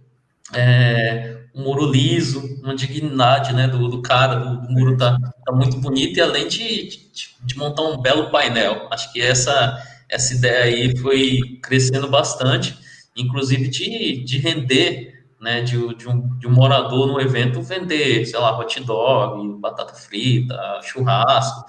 é, um muro liso, uma dignidade né, do, do cara, do, do muro tá, tá, muito bonito, e além de, de, de, montar um belo painel. Acho que essa, essa ideia aí foi crescendo bastante, inclusive de, de render, né, de, de, um, de um morador no evento vender, sei lá, hot dog, batata frita, churrasco,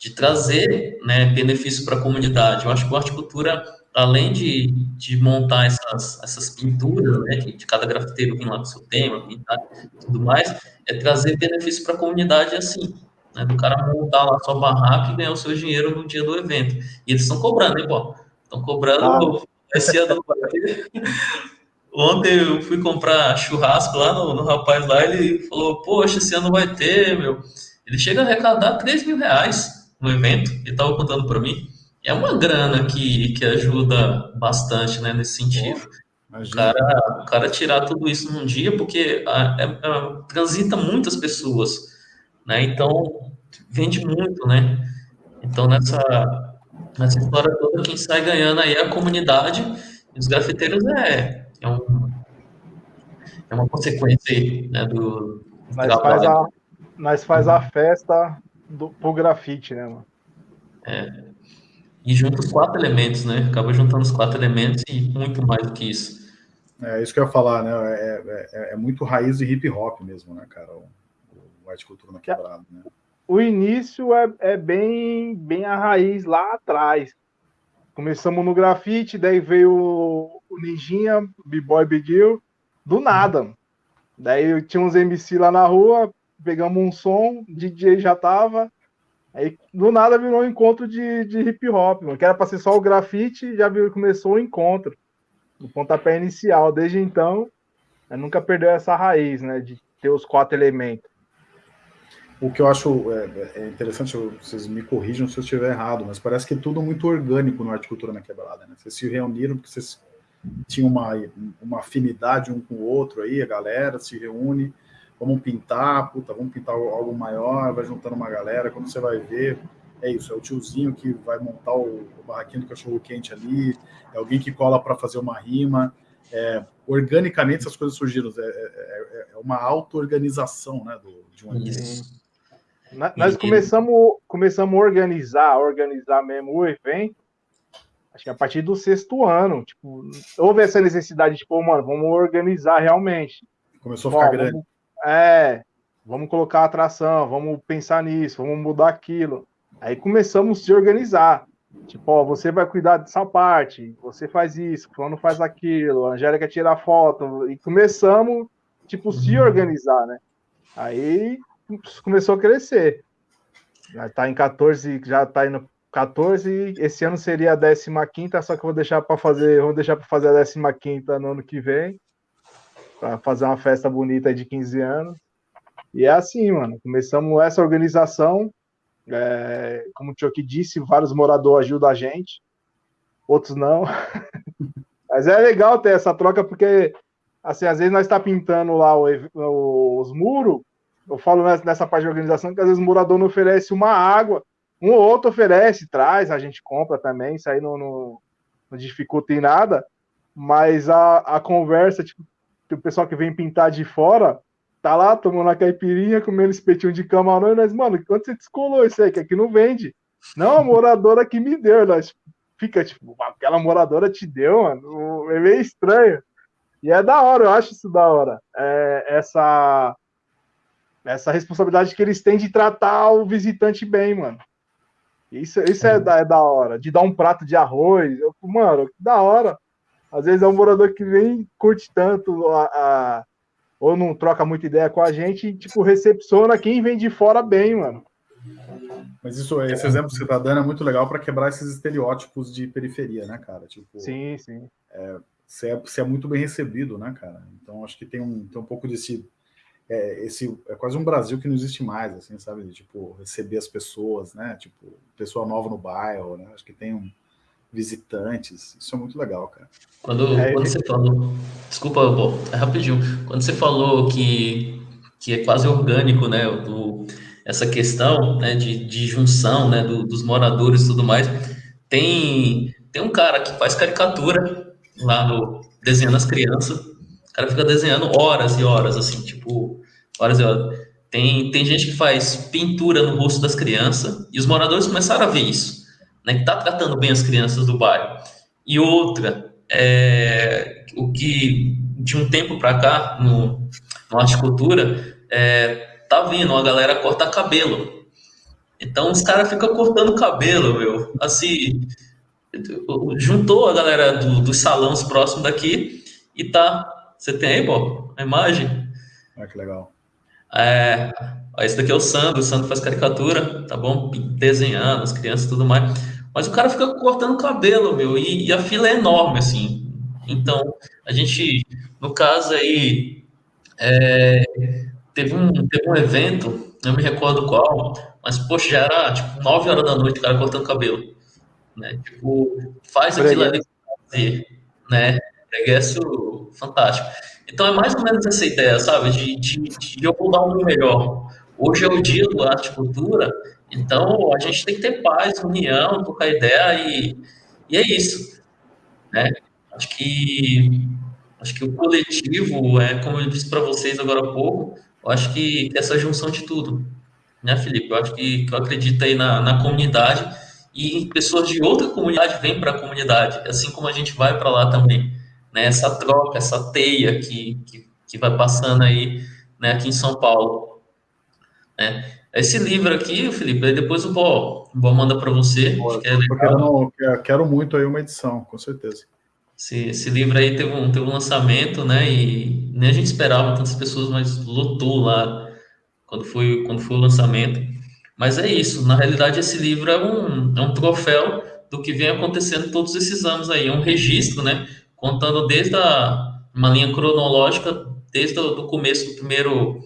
de trazer né, benefício para a comunidade. Eu acho que a horticultura além de, de montar essas, essas pinturas, né, de cada grafiteiro vir lá com seu tema, pintar tudo mais, é trazer benefício para a comunidade assim, né, do cara montar lá sua barraca e ganhar o seu dinheiro no dia do evento. E eles estão cobrando, hein, pô? Estão cobrando ah. esse ano. Ontem eu fui comprar churrasco lá no, no rapaz lá, ele falou, poxa, esse ano vai ter, meu. Ele chega a arrecadar 3 mil reais no evento, ele estava contando para mim é uma grana que, que ajuda bastante, né, nesse sentido. o cara, o cara tirar tudo isso num dia, porque a, a, a, transita muitas pessoas, né, então vende muito, né, então nessa, nessa história toda, quem sai ganhando aí é a comunidade, e os grafiteiros é, é, um, é uma consequência aí, né, do, do nós faz, a, nós faz a festa do, pro grafite, né, mano? É, e junta os quatro elementos, né? Acaba juntando os quatro elementos e muito mais do que isso. É isso que eu ia falar, né? É, é, é muito raiz de hip hop mesmo, né, cara? O, o arte cultura na quebrada, né? O início é, é bem, bem a raiz lá atrás. Começamos no grafite, daí veio o Ninjinha, B-Boy Big Hill, do nada. Daí tinha uns MC lá na rua, pegamos um som, DJ já tava, Aí do nada virou um encontro de, de hip hop, mano, que era para ser só o grafite, já viu, começou o encontro, o pontapé inicial. Desde então, nunca perdeu essa raiz, né, de ter os quatro elementos. O que eu acho é, é interessante, vocês me corrijam se eu estiver errado, mas parece que é tudo muito orgânico no Arte Cultura na Quebrada, né? Vocês se reuniram porque vocês tinham uma, uma afinidade um com o outro aí, a galera se reúne, vamos pintar, puta, vamos pintar algo maior, vai juntando uma galera, quando você vai ver, é isso, é o tiozinho que vai montar o, o barraquinho do cachorro quente ali, é alguém que cola para fazer uma rima, é, organicamente essas coisas surgiram, é, é, é, é uma auto-organização, né, do, de um evento. Nós começamos, começamos a organizar, organizar mesmo o evento, acho que a partir do sexto ano, tipo, houve essa necessidade, tipo, mano, vamos organizar realmente. Começou a ficar Bom, grande. Vamos, é, vamos colocar atração, vamos pensar nisso, vamos mudar aquilo. Aí começamos a se organizar. Tipo, ó, você vai cuidar dessa parte, você faz isso, fulano faz aquilo, a Angélica tira foto, e começamos, tipo, se uhum. organizar, né? Aí começou a crescer. Já tá em 14, já tá indo 14, esse ano seria a 15 só que eu vou deixar para fazer, vou deixar para fazer a 15 no ano que vem, para fazer uma festa bonita de 15 anos. E é assim, mano, começamos essa organização, é, como o Tioki disse, vários moradores ajudam a gente, outros não. Mas é legal ter essa troca, porque assim, às vezes nós está pintando lá o, o, os muros, eu falo nessa parte de organização que às vezes o morador não oferece uma água, um ou outro oferece, traz, a gente compra também, isso aí não, não, não dificulta em nada, mas a, a conversa, tipo, o pessoal que vem pintar de fora, tá lá tomando a caipirinha, comendo espetinho de camarão, e nós, mano, quanto você descolou isso aí, que aqui não vende? Não, a moradora que me deu, nós fica tipo, aquela moradora te deu, mano, é meio estranho. E é da hora, eu acho isso da hora. É, essa essa responsabilidade que eles têm de tratar o visitante bem, mano. Isso, isso é, da, é da hora. De dar um prato de arroz. Eu, mano, que da hora. Às vezes é um morador que nem curte tanto a, a, ou não troca muita ideia com a gente e, tipo, recepciona quem vem de fora bem, mano. Mas isso, esse exemplo que você tá dando é muito legal para quebrar esses estereótipos de periferia, né, cara? Tipo, sim, sim. É, você, é, você é muito bem recebido, né, cara? Então acho que tem um, tem um pouco desse é, esse é quase um Brasil que não existe mais, assim, sabe? Tipo, receber as pessoas, né? Tipo, pessoa nova no bairro, né? Acho que tem um, visitantes. Isso é muito legal, cara. Quando, é, quando você falou. Desculpa, é rapidinho. Quando você falou que, que é quase orgânico, né? Do, essa questão né, de, de junção né, do, dos moradores e tudo mais. Tem, tem um cara que faz caricatura lá no Desenhando as Crianças. O cara fica desenhando horas e horas, assim, tipo, Horas e horas. Tem, tem gente que faz pintura no rosto das crianças e os moradores começaram a ver isso, né? Que tá tratando bem as crianças do bairro. E outra, é, o que de um tempo para cá, no, no horticultura, é, tá vindo a galera cortar cabelo. Então os caras ficam cortando cabelo, meu. Assim, juntou a galera do, dos salões próximos daqui e tá. Você tem aí, Bob, a imagem? Ah, que legal. É, esse daqui é o Sandro, o Sandro faz caricatura, tá bom? Desenhando as crianças e tudo mais. Mas o cara fica cortando cabelo, meu, e, e, a fila é enorme, assim. Então, a gente, no caso aí, é, teve, um, teve um evento, não me recordo qual, mas, poxa, já era, tipo, 9 horas da noite o cara cortando cabelo. Né? Tipo, faz aquilo ali fazer, né? Regresso fantástico. Então é mais ou menos essa ideia, sabe? De, de, de eu mudar o meu melhor. Hoje é o dia do arte cultura, então a gente tem que ter paz, união, trocar ideia e, e é isso. Né? Acho que acho que o coletivo é como eu disse para vocês agora há pouco. Eu acho que essa junção de tudo, né, Felipe? Eu acho que, que eu acredito aí na, na comunidade e pessoas de outra comunidade vêm para a comunidade, assim como a gente vai para lá também né, essa troca, essa teia que, que, que vai passando aí né, aqui em São Paulo. Né? Esse livro aqui, Felipe, depois o Bó, o Bó manda para você. Boa, que é quero, quero, muito aí uma edição, com certeza. Esse, esse livro aí teve um, teve um lançamento, né? E nem a gente esperava tantas pessoas, mas lotou lá quando foi, quando foi o lançamento. Mas é isso, na realidade esse livro é um, é um troféu do que vem acontecendo todos esses anos aí, é um registro, né? Contando desde a, uma linha cronológica, desde o começo do primeiro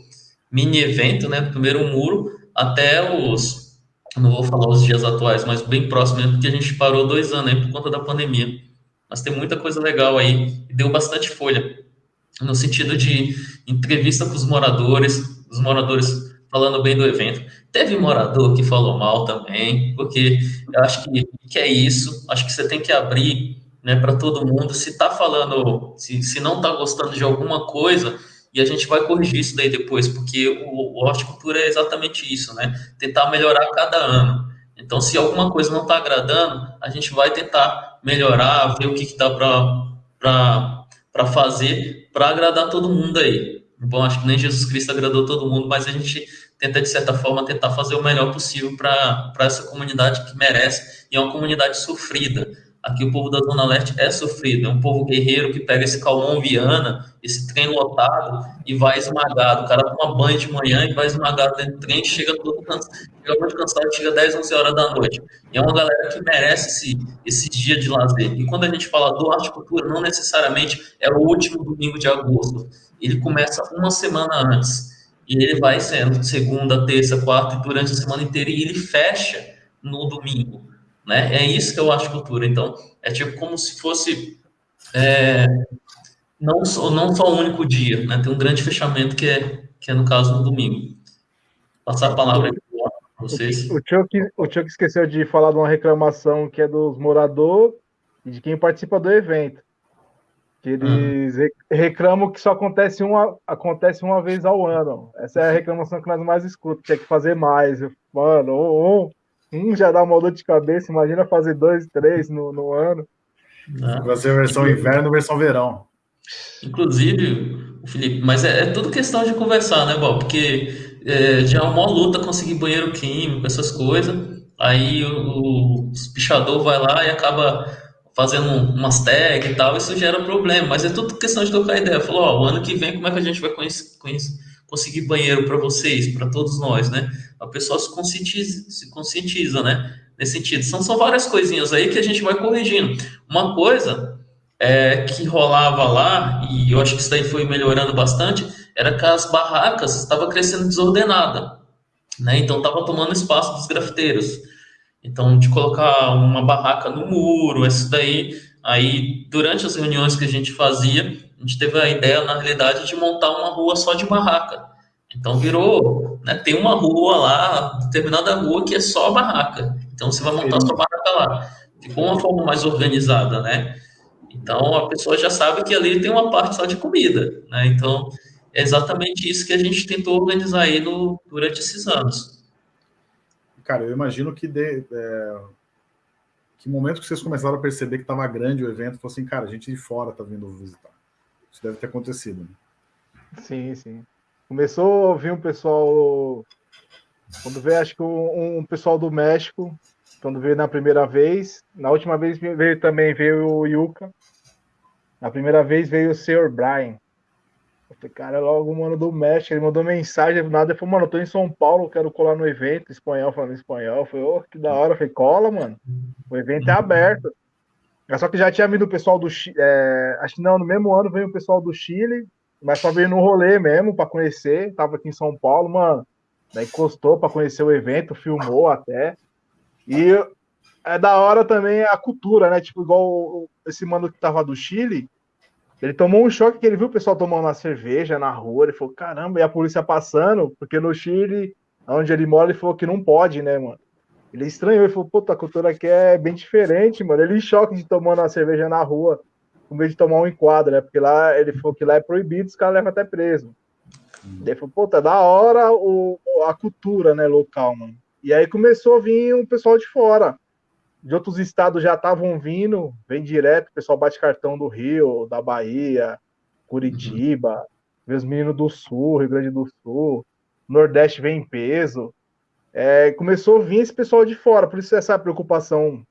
mini evento, né, do primeiro muro, até os, não vou falar os dias atuais, mas bem próximo mesmo, porque a gente parou dois anos aí por conta da pandemia. Mas tem muita coisa legal aí, deu bastante folha, no sentido de entrevista com os moradores, os moradores falando bem do evento. Teve morador que falou mal também, porque eu acho que, que é isso, acho que você tem que abrir né, para todo mundo. Se está falando, se, se não está gostando de alguma coisa, e a gente vai corrigir isso daí depois, porque o, o horticultura é exatamente isso, né? Tentar melhorar cada ano. Então, se alguma coisa não está agradando, a gente vai tentar melhorar, ver o que, que dá para fazer para agradar todo mundo aí. Bom, acho que nem Jesus Cristo agradou todo mundo, mas a gente tenta, de certa forma, tentar fazer o melhor possível para essa comunidade que merece, e é uma comunidade sofrida. Aqui o povo da Zona Leste é sofrido, é um povo guerreiro que pega esse calmon viana, esse trem lotado e vai esmagado. O cara toma banho de manhã e vai esmagado dentro do trem, chega todo cansado, chega muito cansado, chega 10, 11 horas da noite. E é uma galera que merece esse, esse dia de lazer. E quando a gente fala do arte cultura, não necessariamente é o último domingo de agosto. Ele começa uma semana antes. E ele vai sendo segunda, terça, quarta e durante a semana inteira e ele fecha no domingo. Né? É isso que eu acho cultura. Então, é tipo como se fosse é, não, só, não só um único dia, né? Tem um grande fechamento que é, que é no caso no domingo. Passar a palavra para vocês. O Chuck, o Chuck esqueceu de falar de uma reclamação que é dos moradores e de quem participa do evento. Que eles hum. reclamam que só acontece uma, acontece uma vez ao ano. Essa é a reclamação que nós mais escutamos. Tinha que fazer mais. Mano, um, um já dá uma dor de cabeça. Imagina fazer dois, três no, no ano. Vai ser versão inverno, versão verão. Inclusive, Felipe, mas é, é tudo questão de conversar, né, Bob? Porque é, já é uma luta conseguir banheiro químico, essas coisas. Aí o, o pichador vai lá e acaba fazendo umas tags e tal, isso gera problema, mas é tudo questão de tocar ideia. Falou, ó, o ano que vem como é que a gente vai conhecer, conhecer, conseguir banheiro para vocês, para todos nós, né? A pessoa se conscientiza, se conscientiza, né? Nesse sentido. São só várias coisinhas aí que a gente vai corrigindo. Uma coisa é, que rolava lá, e eu acho que isso daí foi melhorando bastante, era que as barracas estavam crescendo desordenada, né? Então estava tomando espaço dos grafiteiros. Então, de colocar uma barraca no muro, isso daí. Aí, durante as reuniões que a gente fazia, a gente teve a ideia, na realidade, de montar uma rua só de barraca. Então, virou, né, tem uma rua lá, determinada rua que é só barraca. Então, você vai montar sua barraca lá. Ficou uma forma mais organizada, né? Então, a pessoa já sabe que ali tem uma parte só de comida, né? Então, é exatamente isso que a gente tentou organizar aí no, durante esses anos. Cara, eu imagino que de, é, que momento que vocês começaram a perceber que estava grande o evento, falou assim, cara, a gente de fora está vindo visitar. Isso deve ter acontecido. Né? Sim, sim. Começou a vir um pessoal. Quando veio, acho que um, um, pessoal do México, quando veio na primeira vez. Na última vez veio também veio o Yuka. Na primeira vez veio o Sr. Brian. Eu falei, cara, logo o mano do México, ele mandou mensagem, nada, ele falou, mano, eu tô em São Paulo, quero colar no evento, espanhol, falando espanhol. Eu falei, oh, que da hora. Eu falei, cola, mano. O evento é aberto. É só que já tinha vindo o pessoal do Chile, é, acho que não, no mesmo ano veio o pessoal do Chile, mas só veio no rolê mesmo, para conhecer, tava aqui em São Paulo, mano. Daí encostou para conhecer o evento, filmou até. E é da hora também a cultura, né? Tipo, igual esse mano que tava do Chile, ele tomou um choque que ele viu o pessoal tomando uma cerveja na rua. Ele falou: caramba, e a polícia passando, porque no Chile, onde ele mora, ele falou que não pode, né, mano? Ele estranhou, ele falou: puta, a cultura aqui é bem diferente, mano. Ele em choque de tomando uma cerveja na rua, com medo de tomar um enquadro, né? Porque lá ele falou que lá é proibido, os caras levam até preso. Hum. Ele falou: puta, da hora o, a cultura, né, local, mano. E aí começou a vir um pessoal de fora de outros estados já estavam vindo, vem direto, o pessoal bate cartão do Rio, da Bahia, Curitiba, uhum. vê os meninos do Sul, Rio Grande do Sul, Nordeste vem em peso. É, começou a vir esse pessoal de fora, por isso essa preocupação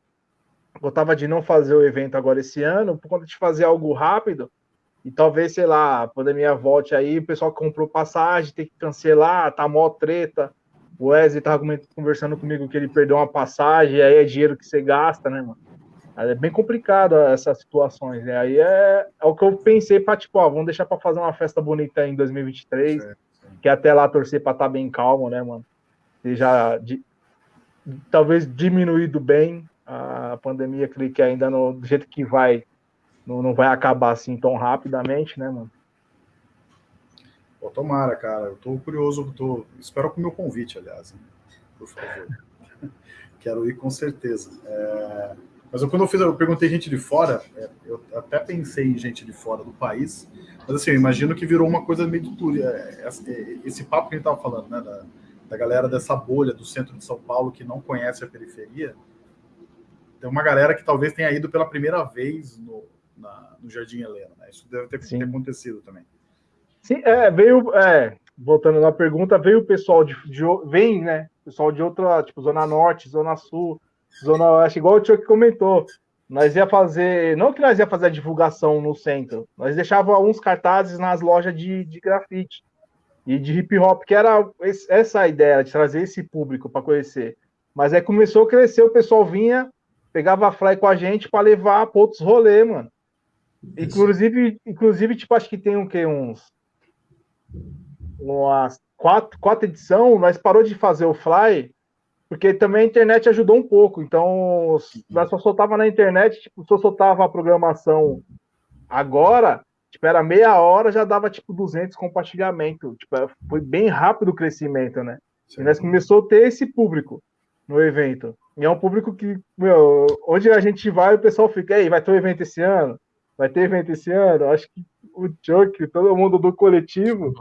eu tava de não fazer o evento agora esse ano, por conta de fazer algo rápido, e talvez, sei lá, a pandemia volte aí, o pessoal comprou passagem, tem que cancelar, tá mó treta, o Wesley tava conversando comigo que ele perdeu uma passagem, aí é dinheiro que você gasta, né, mano? É bem complicado essas situações, né? Aí é, é o que eu pensei para tipo, ó, vamos deixar para fazer uma festa bonita em 2023, é, que até lá torcer para estar tá bem calmo, né, mano? E já de, talvez diminuído bem a pandemia, creio que ainda no, do jeito que vai, não, não vai acabar assim tão rapidamente, né, mano? Pô, tomara, cara. Eu tô curioso, tô... espero com o meu convite, aliás. Por favor. Quero ir com certeza. É... Mas eu, quando eu fiz, eu perguntei gente de fora, é, eu até pensei em gente de fora do país, mas assim, eu imagino que virou uma coisa meio de tudo. É, é, esse papo que a gente estava falando, né, da, da galera dessa bolha do centro de São Paulo que não conhece a periferia, tem uma galera que talvez tenha ido pela primeira vez no, na, no Jardim Helena. Né? Isso deve ter, ter acontecido também. Sim, é, veio, é, voltando na pergunta, veio o pessoal de, de vem, né? Pessoal de outra, tipo, Zona Norte, Zona Sul, Zona Oeste, igual o tio que comentou. Nós ia fazer, não que nós ia fazer a divulgação no centro, nós deixava alguns cartazes nas lojas de, de grafite e de hip hop, que era essa a ideia de trazer esse público para conhecer. Mas aí começou a crescer, o pessoal vinha, pegava a fly com a gente para levar para outros rolês, mano. Inclusive, inclusive, tipo, acho que tem um que uns umas quatro, quatro edição, nós parou de fazer o fly porque também a internet ajudou um pouco. Então, nós só soltava na internet, tipo, só soltava a programação agora, tipo, era meia hora, já dava, tipo, 200 compartilhamento. Tipo, foi bem rápido o crescimento, né? Sim. E nós começou a ter esse público no evento. E é um público que, meu, onde a gente vai, o pessoal fica, ei, vai ter um evento esse ano? Vai ter evento esse ano? Acho que o Chuck, todo mundo do coletivo,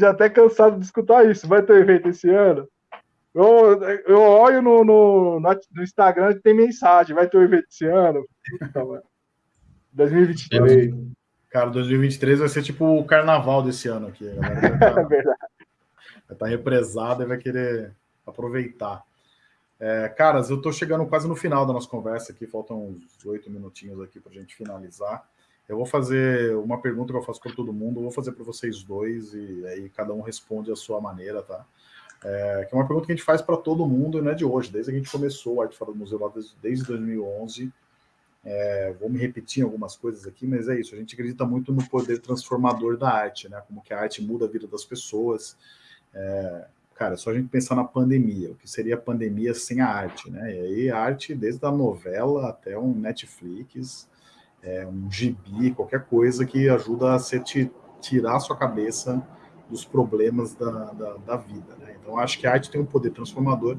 já até cansado de escutar isso. Vai ter um evento esse ano? Eu, eu olho no, no, no Instagram tem mensagem, vai ter um evento esse ano. 2023. Cara, 2023 vai ser tipo o carnaval desse ano aqui. Tá, é verdade. Vai estar tá represado e vai querer aproveitar. É, caras, eu estou chegando quase no final da nossa conversa aqui, faltam uns oito minutinhos aqui para a gente finalizar. Eu vou fazer uma pergunta que eu faço para todo mundo, vou fazer para vocês dois e aí cada um responde a sua maneira, tá? É, que é uma pergunta que a gente faz para todo mundo, não é de hoje, desde que a gente começou o Arte Fora do Museu lá desde, desde 2011. É, vou me repetir algumas coisas aqui, mas é isso. A gente acredita muito no poder transformador da arte, né? Como que a arte muda a vida das pessoas. É, cara, é só a gente pensar na pandemia, o que seria a pandemia sem a arte, né? E aí a arte, desde a novela até um Netflix, é, um gibi, qualquer coisa que ajuda a você te tirar a sua cabeça dos problemas da, da, da vida. Né? Então, acho que a arte tem um poder transformador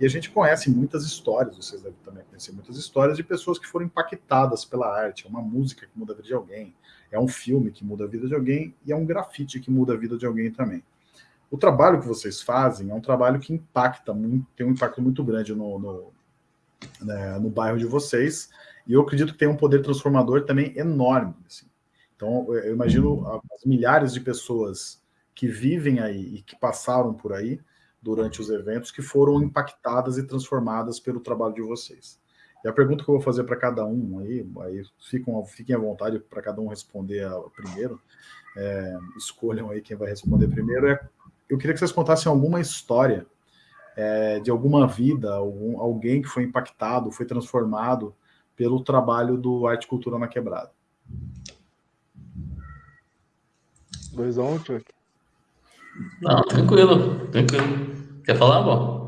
e a gente conhece muitas histórias, vocês devem também conhecer muitas histórias de pessoas que foram impactadas pela arte. É uma música que muda a vida de alguém, é um filme que muda a vida de alguém e é um grafite que muda a vida de alguém também. O trabalho que vocês fazem é um trabalho que impacta muito, tem um impacto muito grande no, no, né, no bairro de vocês, e eu acredito que tem um poder transformador também enorme. Assim. Então, eu imagino as milhares de pessoas que vivem aí e que passaram por aí durante os eventos, que foram impactadas e transformadas pelo trabalho de vocês. E a pergunta que eu vou fazer para cada um aí, aí fiquem, à vontade para cada um responder primeiro, é, escolham aí quem vai responder primeiro, é, eu queria que vocês contassem alguma história é, de alguma vida, algum, alguém que foi impactado, foi transformado pelo trabalho do Arte Cultura na Quebrada. Dois um, Chuck. Não, tranquilo, tranquilo. Quer falar, bom?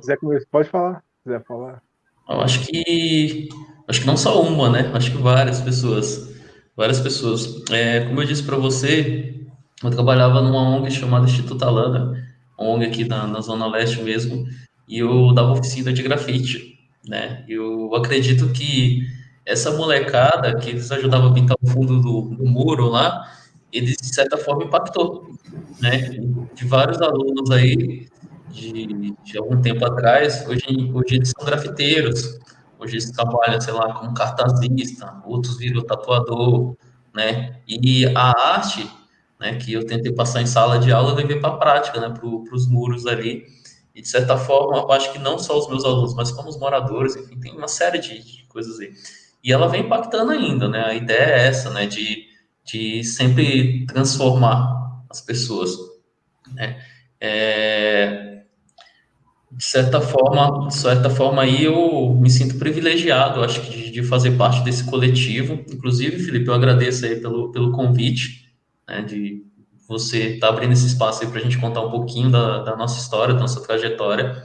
Quiser pode falar. Quiser falar. Eu acho que acho que não só uma, né? Acho que várias pessoas, várias pessoas. É, como eu disse para você, eu trabalhava numa ONG chamada Instituto Alana, ONG aqui na, na zona leste mesmo, e eu dava oficina de grafite, né? Eu acredito que essa molecada que eles ajudavam a pintar o fundo do, do muro lá, eles de certa forma impactou né, de vários alunos aí de, de algum tempo atrás, hoje, hoje eles são grafiteiros, hoje eles trabalham, sei lá, como cartazista, outros viram tatuador, né, e a arte, né, que eu tentei passar em sala de aula, eu levei para a prática, né, para os muros ali, e de certa forma, eu acho que não só os meus alunos, mas como os moradores, enfim, tem uma série de, de coisas aí. E ela vem impactando ainda, né, a ideia é essa, né, de, de sempre transformar as pessoas. Né? É, de certa forma, de certa forma aí eu me sinto privilegiado, acho que de, de fazer parte desse coletivo. Inclusive, Felipe, eu agradeço aí pelo, pelo convite, né, de você estar tá abrindo esse espaço aí para a gente contar um pouquinho da, da, nossa história, da nossa trajetória.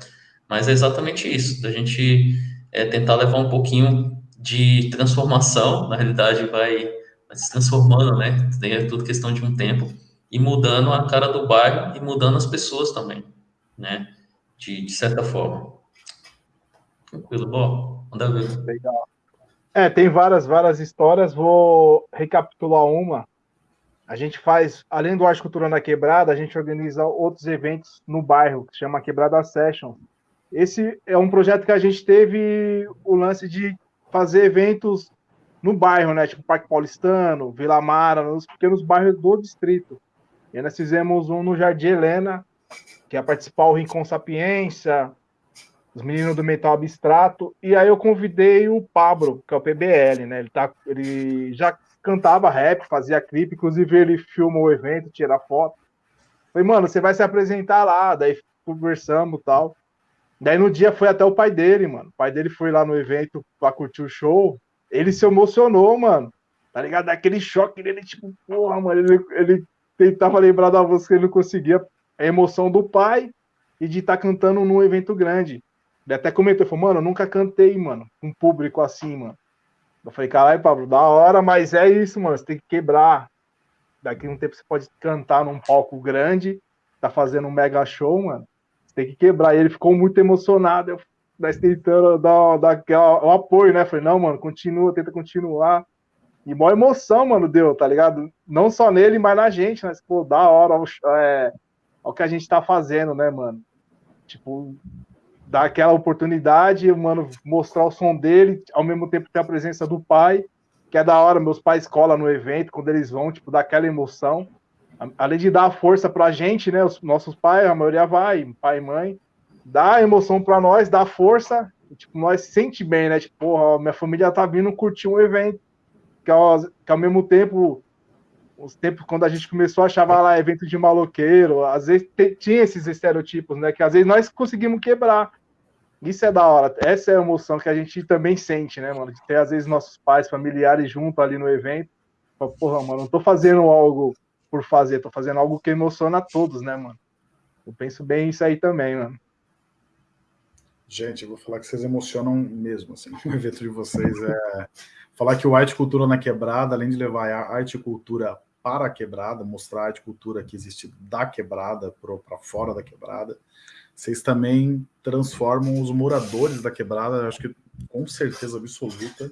Mas é exatamente isso, da gente é, tentar levar um pouquinho de transformação, na realidade vai, vai se transformando, né? É tudo questão de um tempo e mudando a cara do bairro e mudando as pessoas também, né? De, de certa forma. Tranquilo, bom, manda ver. Legal. É, tem várias, várias histórias, vou recapitular uma. A gente faz, além do Arte Cultura na Quebrada, a gente organiza outros eventos no bairro, que se chama Quebrada Session. Esse é um projeto que a gente teve o lance de fazer eventos no bairro, né? Tipo Parque Paulistano, Vila Mara, nos pequenos bairros do distrito. E nós fizemos um no Jardim Helena, que ia participar o Rincon Sapiência, os meninos do Metal Abstrato. E aí eu convidei o Pablo, que é o PBL, né? Ele, tá, ele já cantava rap, fazia clipe, inclusive ele filmou o evento, tira foto. Falei, mano, você vai se apresentar lá, daí conversamos tal. Daí no dia foi até o pai dele, mano. O pai dele foi lá no evento pra curtir o show. Ele se emocionou, mano. Tá ligado? Daquele choque dele, tipo, porra, mano. Ele, ele tentava lembrar da música, ele não conseguia. A emoção do pai e de estar tá cantando num evento grande. Ele até comentou, falou, mano, eu nunca cantei, mano, um público assim, mano. Eu falei, caralho, Pablo, da hora, mas é isso, mano, você tem que quebrar. Daqui a um tempo você pode cantar num palco grande, tá fazendo um mega show, mano. Você tem que quebrar. E ele ficou muito emocionado. Eu nós tentando dar, dar aquela, um apoio, né? Falei, não, mano, continua, tenta continuar. E maior emoção, mano, deu, tá ligado? Não só nele, mas na gente, mas, pô, da hora é, o que a gente tá fazendo, né, mano? Tipo, dar aquela oportunidade, mano, mostrar o som dele, ao mesmo tempo ter a presença do pai, que é da hora, meus pais colam no evento, quando eles vão, tipo, dar aquela emoção. Além de dar força pra gente, né, os nossos pais, a maioria vai, pai e mãe, dá emoção pra nós, dá força, tipo, nós sente bem, né, tipo, porra, minha família tá vindo curtir um evento, que ao, que ao mesmo tempo os tempos quando a gente começou a achar lá evento de maloqueiro, às vezes tinha esses estereotipos, né? Que às vezes nós conseguimos quebrar. Isso é da hora. Essa é a emoção que a gente também sente, né, mano? De ter, às vezes, nossos pais, familiares junto ali no evento. Porra, mano, não tô fazendo algo por fazer, tô fazendo algo que emociona a todos, né, mano? Eu penso bem isso aí também, mano. Gente, eu vou falar que vocês emocionam mesmo, assim, o evento de vocês é falar que o arte cultura na quebrada, além de levar a arte cultura para a quebrada, mostrar a arte cultura que existe da quebrada para fora da quebrada, vocês também transformam os moradores da quebrada, acho que com certeza absoluta,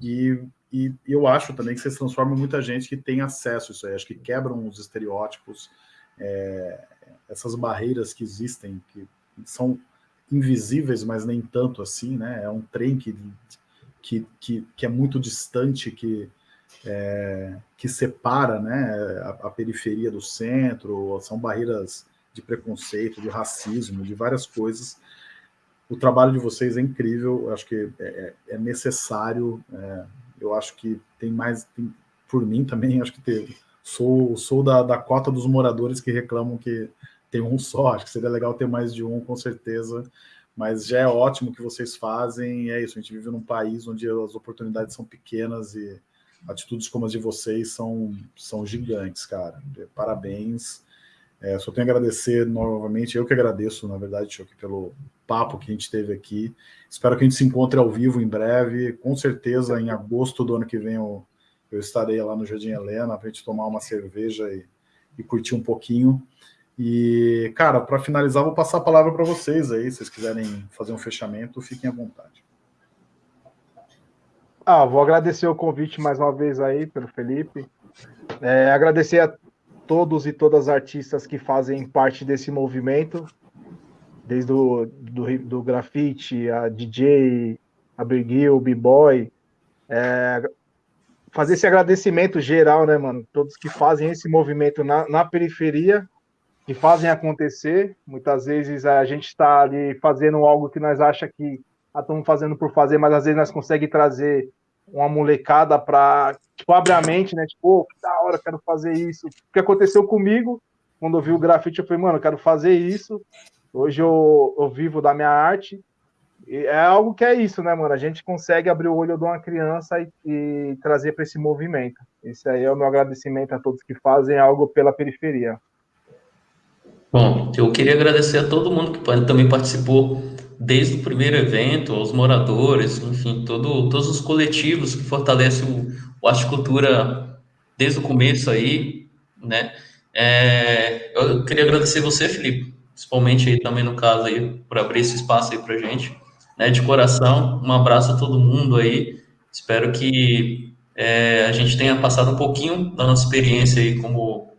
e, e eu acho também que vocês transformam muita gente que tem acesso a isso aí, acho que quebram os estereótipos, é, essas barreiras que existem, que são invisíveis, mas nem tanto assim, né? É um trem que, que, que, que é muito distante, que, é, que separa né, a, a, periferia do centro, são barreiras de preconceito, de racismo, de várias coisas. O trabalho de vocês é incrível, acho que é, é, é necessário, é, eu acho que tem mais, tem, por mim também, acho que teve. Sou, sou da, da cota dos moradores que reclamam que tem um só, acho que seria legal ter mais de um, com certeza, mas já é ótimo que vocês fazem, é isso, a gente vive num país onde as oportunidades são pequenas e atitudes como as de vocês são, são gigantes, cara. Parabéns. É, só tenho a agradecer novamente, eu que agradeço, na verdade, Choque, pelo papo que a gente teve aqui. Espero que a gente se encontre ao vivo em breve. Com certeza, em agosto do ano que vem, eu, eu estarei lá no Jardim Helena para a gente tomar uma cerveja e, e curtir um pouquinho. E, cara, para finalizar, vou passar a palavra para vocês aí, se vocês quiserem fazer um fechamento, fiquem à vontade. Ah, vou agradecer o convite mais uma vez aí pelo Felipe. É, agradecer a todos e todas as artistas que fazem parte desse movimento, desde o do, do grafite, a DJ, a Briguil, o B-Boy. É, fazer esse agradecimento geral, né, mano? Todos que fazem esse movimento na, na periferia que fazem acontecer. Muitas vezes a gente está ali fazendo algo que nós acha que estamos fazendo por fazer, mas às vezes nós conseguimos trazer uma molecada para tipo, abre a mente, né? Tipo, oh, que da hora, quero fazer isso. O que aconteceu comigo, quando eu vi o grafite, eu falei, mano, quero fazer isso. Hoje eu, eu vivo da minha arte. E é algo que é isso, né, mano? A gente consegue abrir o olho de uma criança e, e trazer para esse movimento. Esse aí é o meu agradecimento a todos que fazem algo pela periferia. Bom, eu queria agradecer a todo mundo que também participou desde o primeiro evento, aos moradores, enfim, todo, todos os coletivos que fortalecem o, o Arte Cultura desde o começo aí, né? É, eu queria agradecer você, Felipe, principalmente aí também no caso aí, por abrir esse espaço aí pra gente, né? De coração, um abraço a todo mundo aí, espero que é, a gente tenha passado um pouquinho da nossa experiência aí como,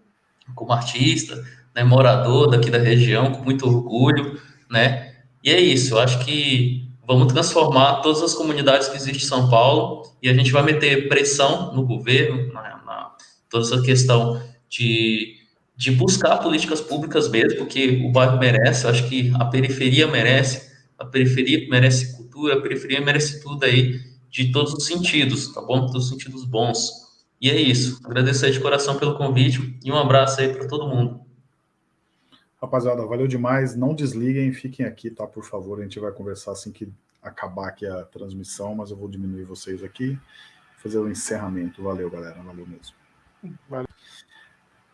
como artista, né, morador daqui da região, com muito orgulho, né? E é isso, eu acho que vamos transformar todas as comunidades que existem em São Paulo e a gente vai meter pressão no governo, na, na toda essa questão de, de buscar políticas públicas mesmo, porque o bairro merece, acho que a periferia merece, a periferia merece cultura, a periferia merece tudo aí, de todos os sentidos, tá bom? Todos os sentidos bons. E é isso. Agradecer de coração pelo convite e um abraço aí para todo mundo. Rapaziada, valeu demais. Não desliguem, fiquem aqui, tá? Por favor, a gente vai conversar assim que acabar aqui a transmissão, mas eu vou diminuir vocês aqui, fazer o encerramento. Valeu, galera. Valeu mesmo. Valeu.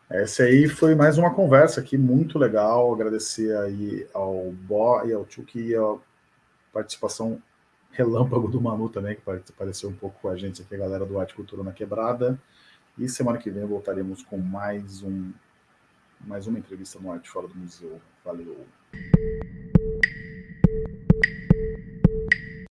Essa aí foi mais uma conversa aqui muito legal. Agradecer aí ao Bo e ao Tchuk e a participação relâmpago do Manu também, que apareceu um pouco com a gente aqui, a galera do Arte Cultura na Quebrada. E semana que vem voltaremos com mais um mais uma entrevista no Arte Fora do Museu. Valeu!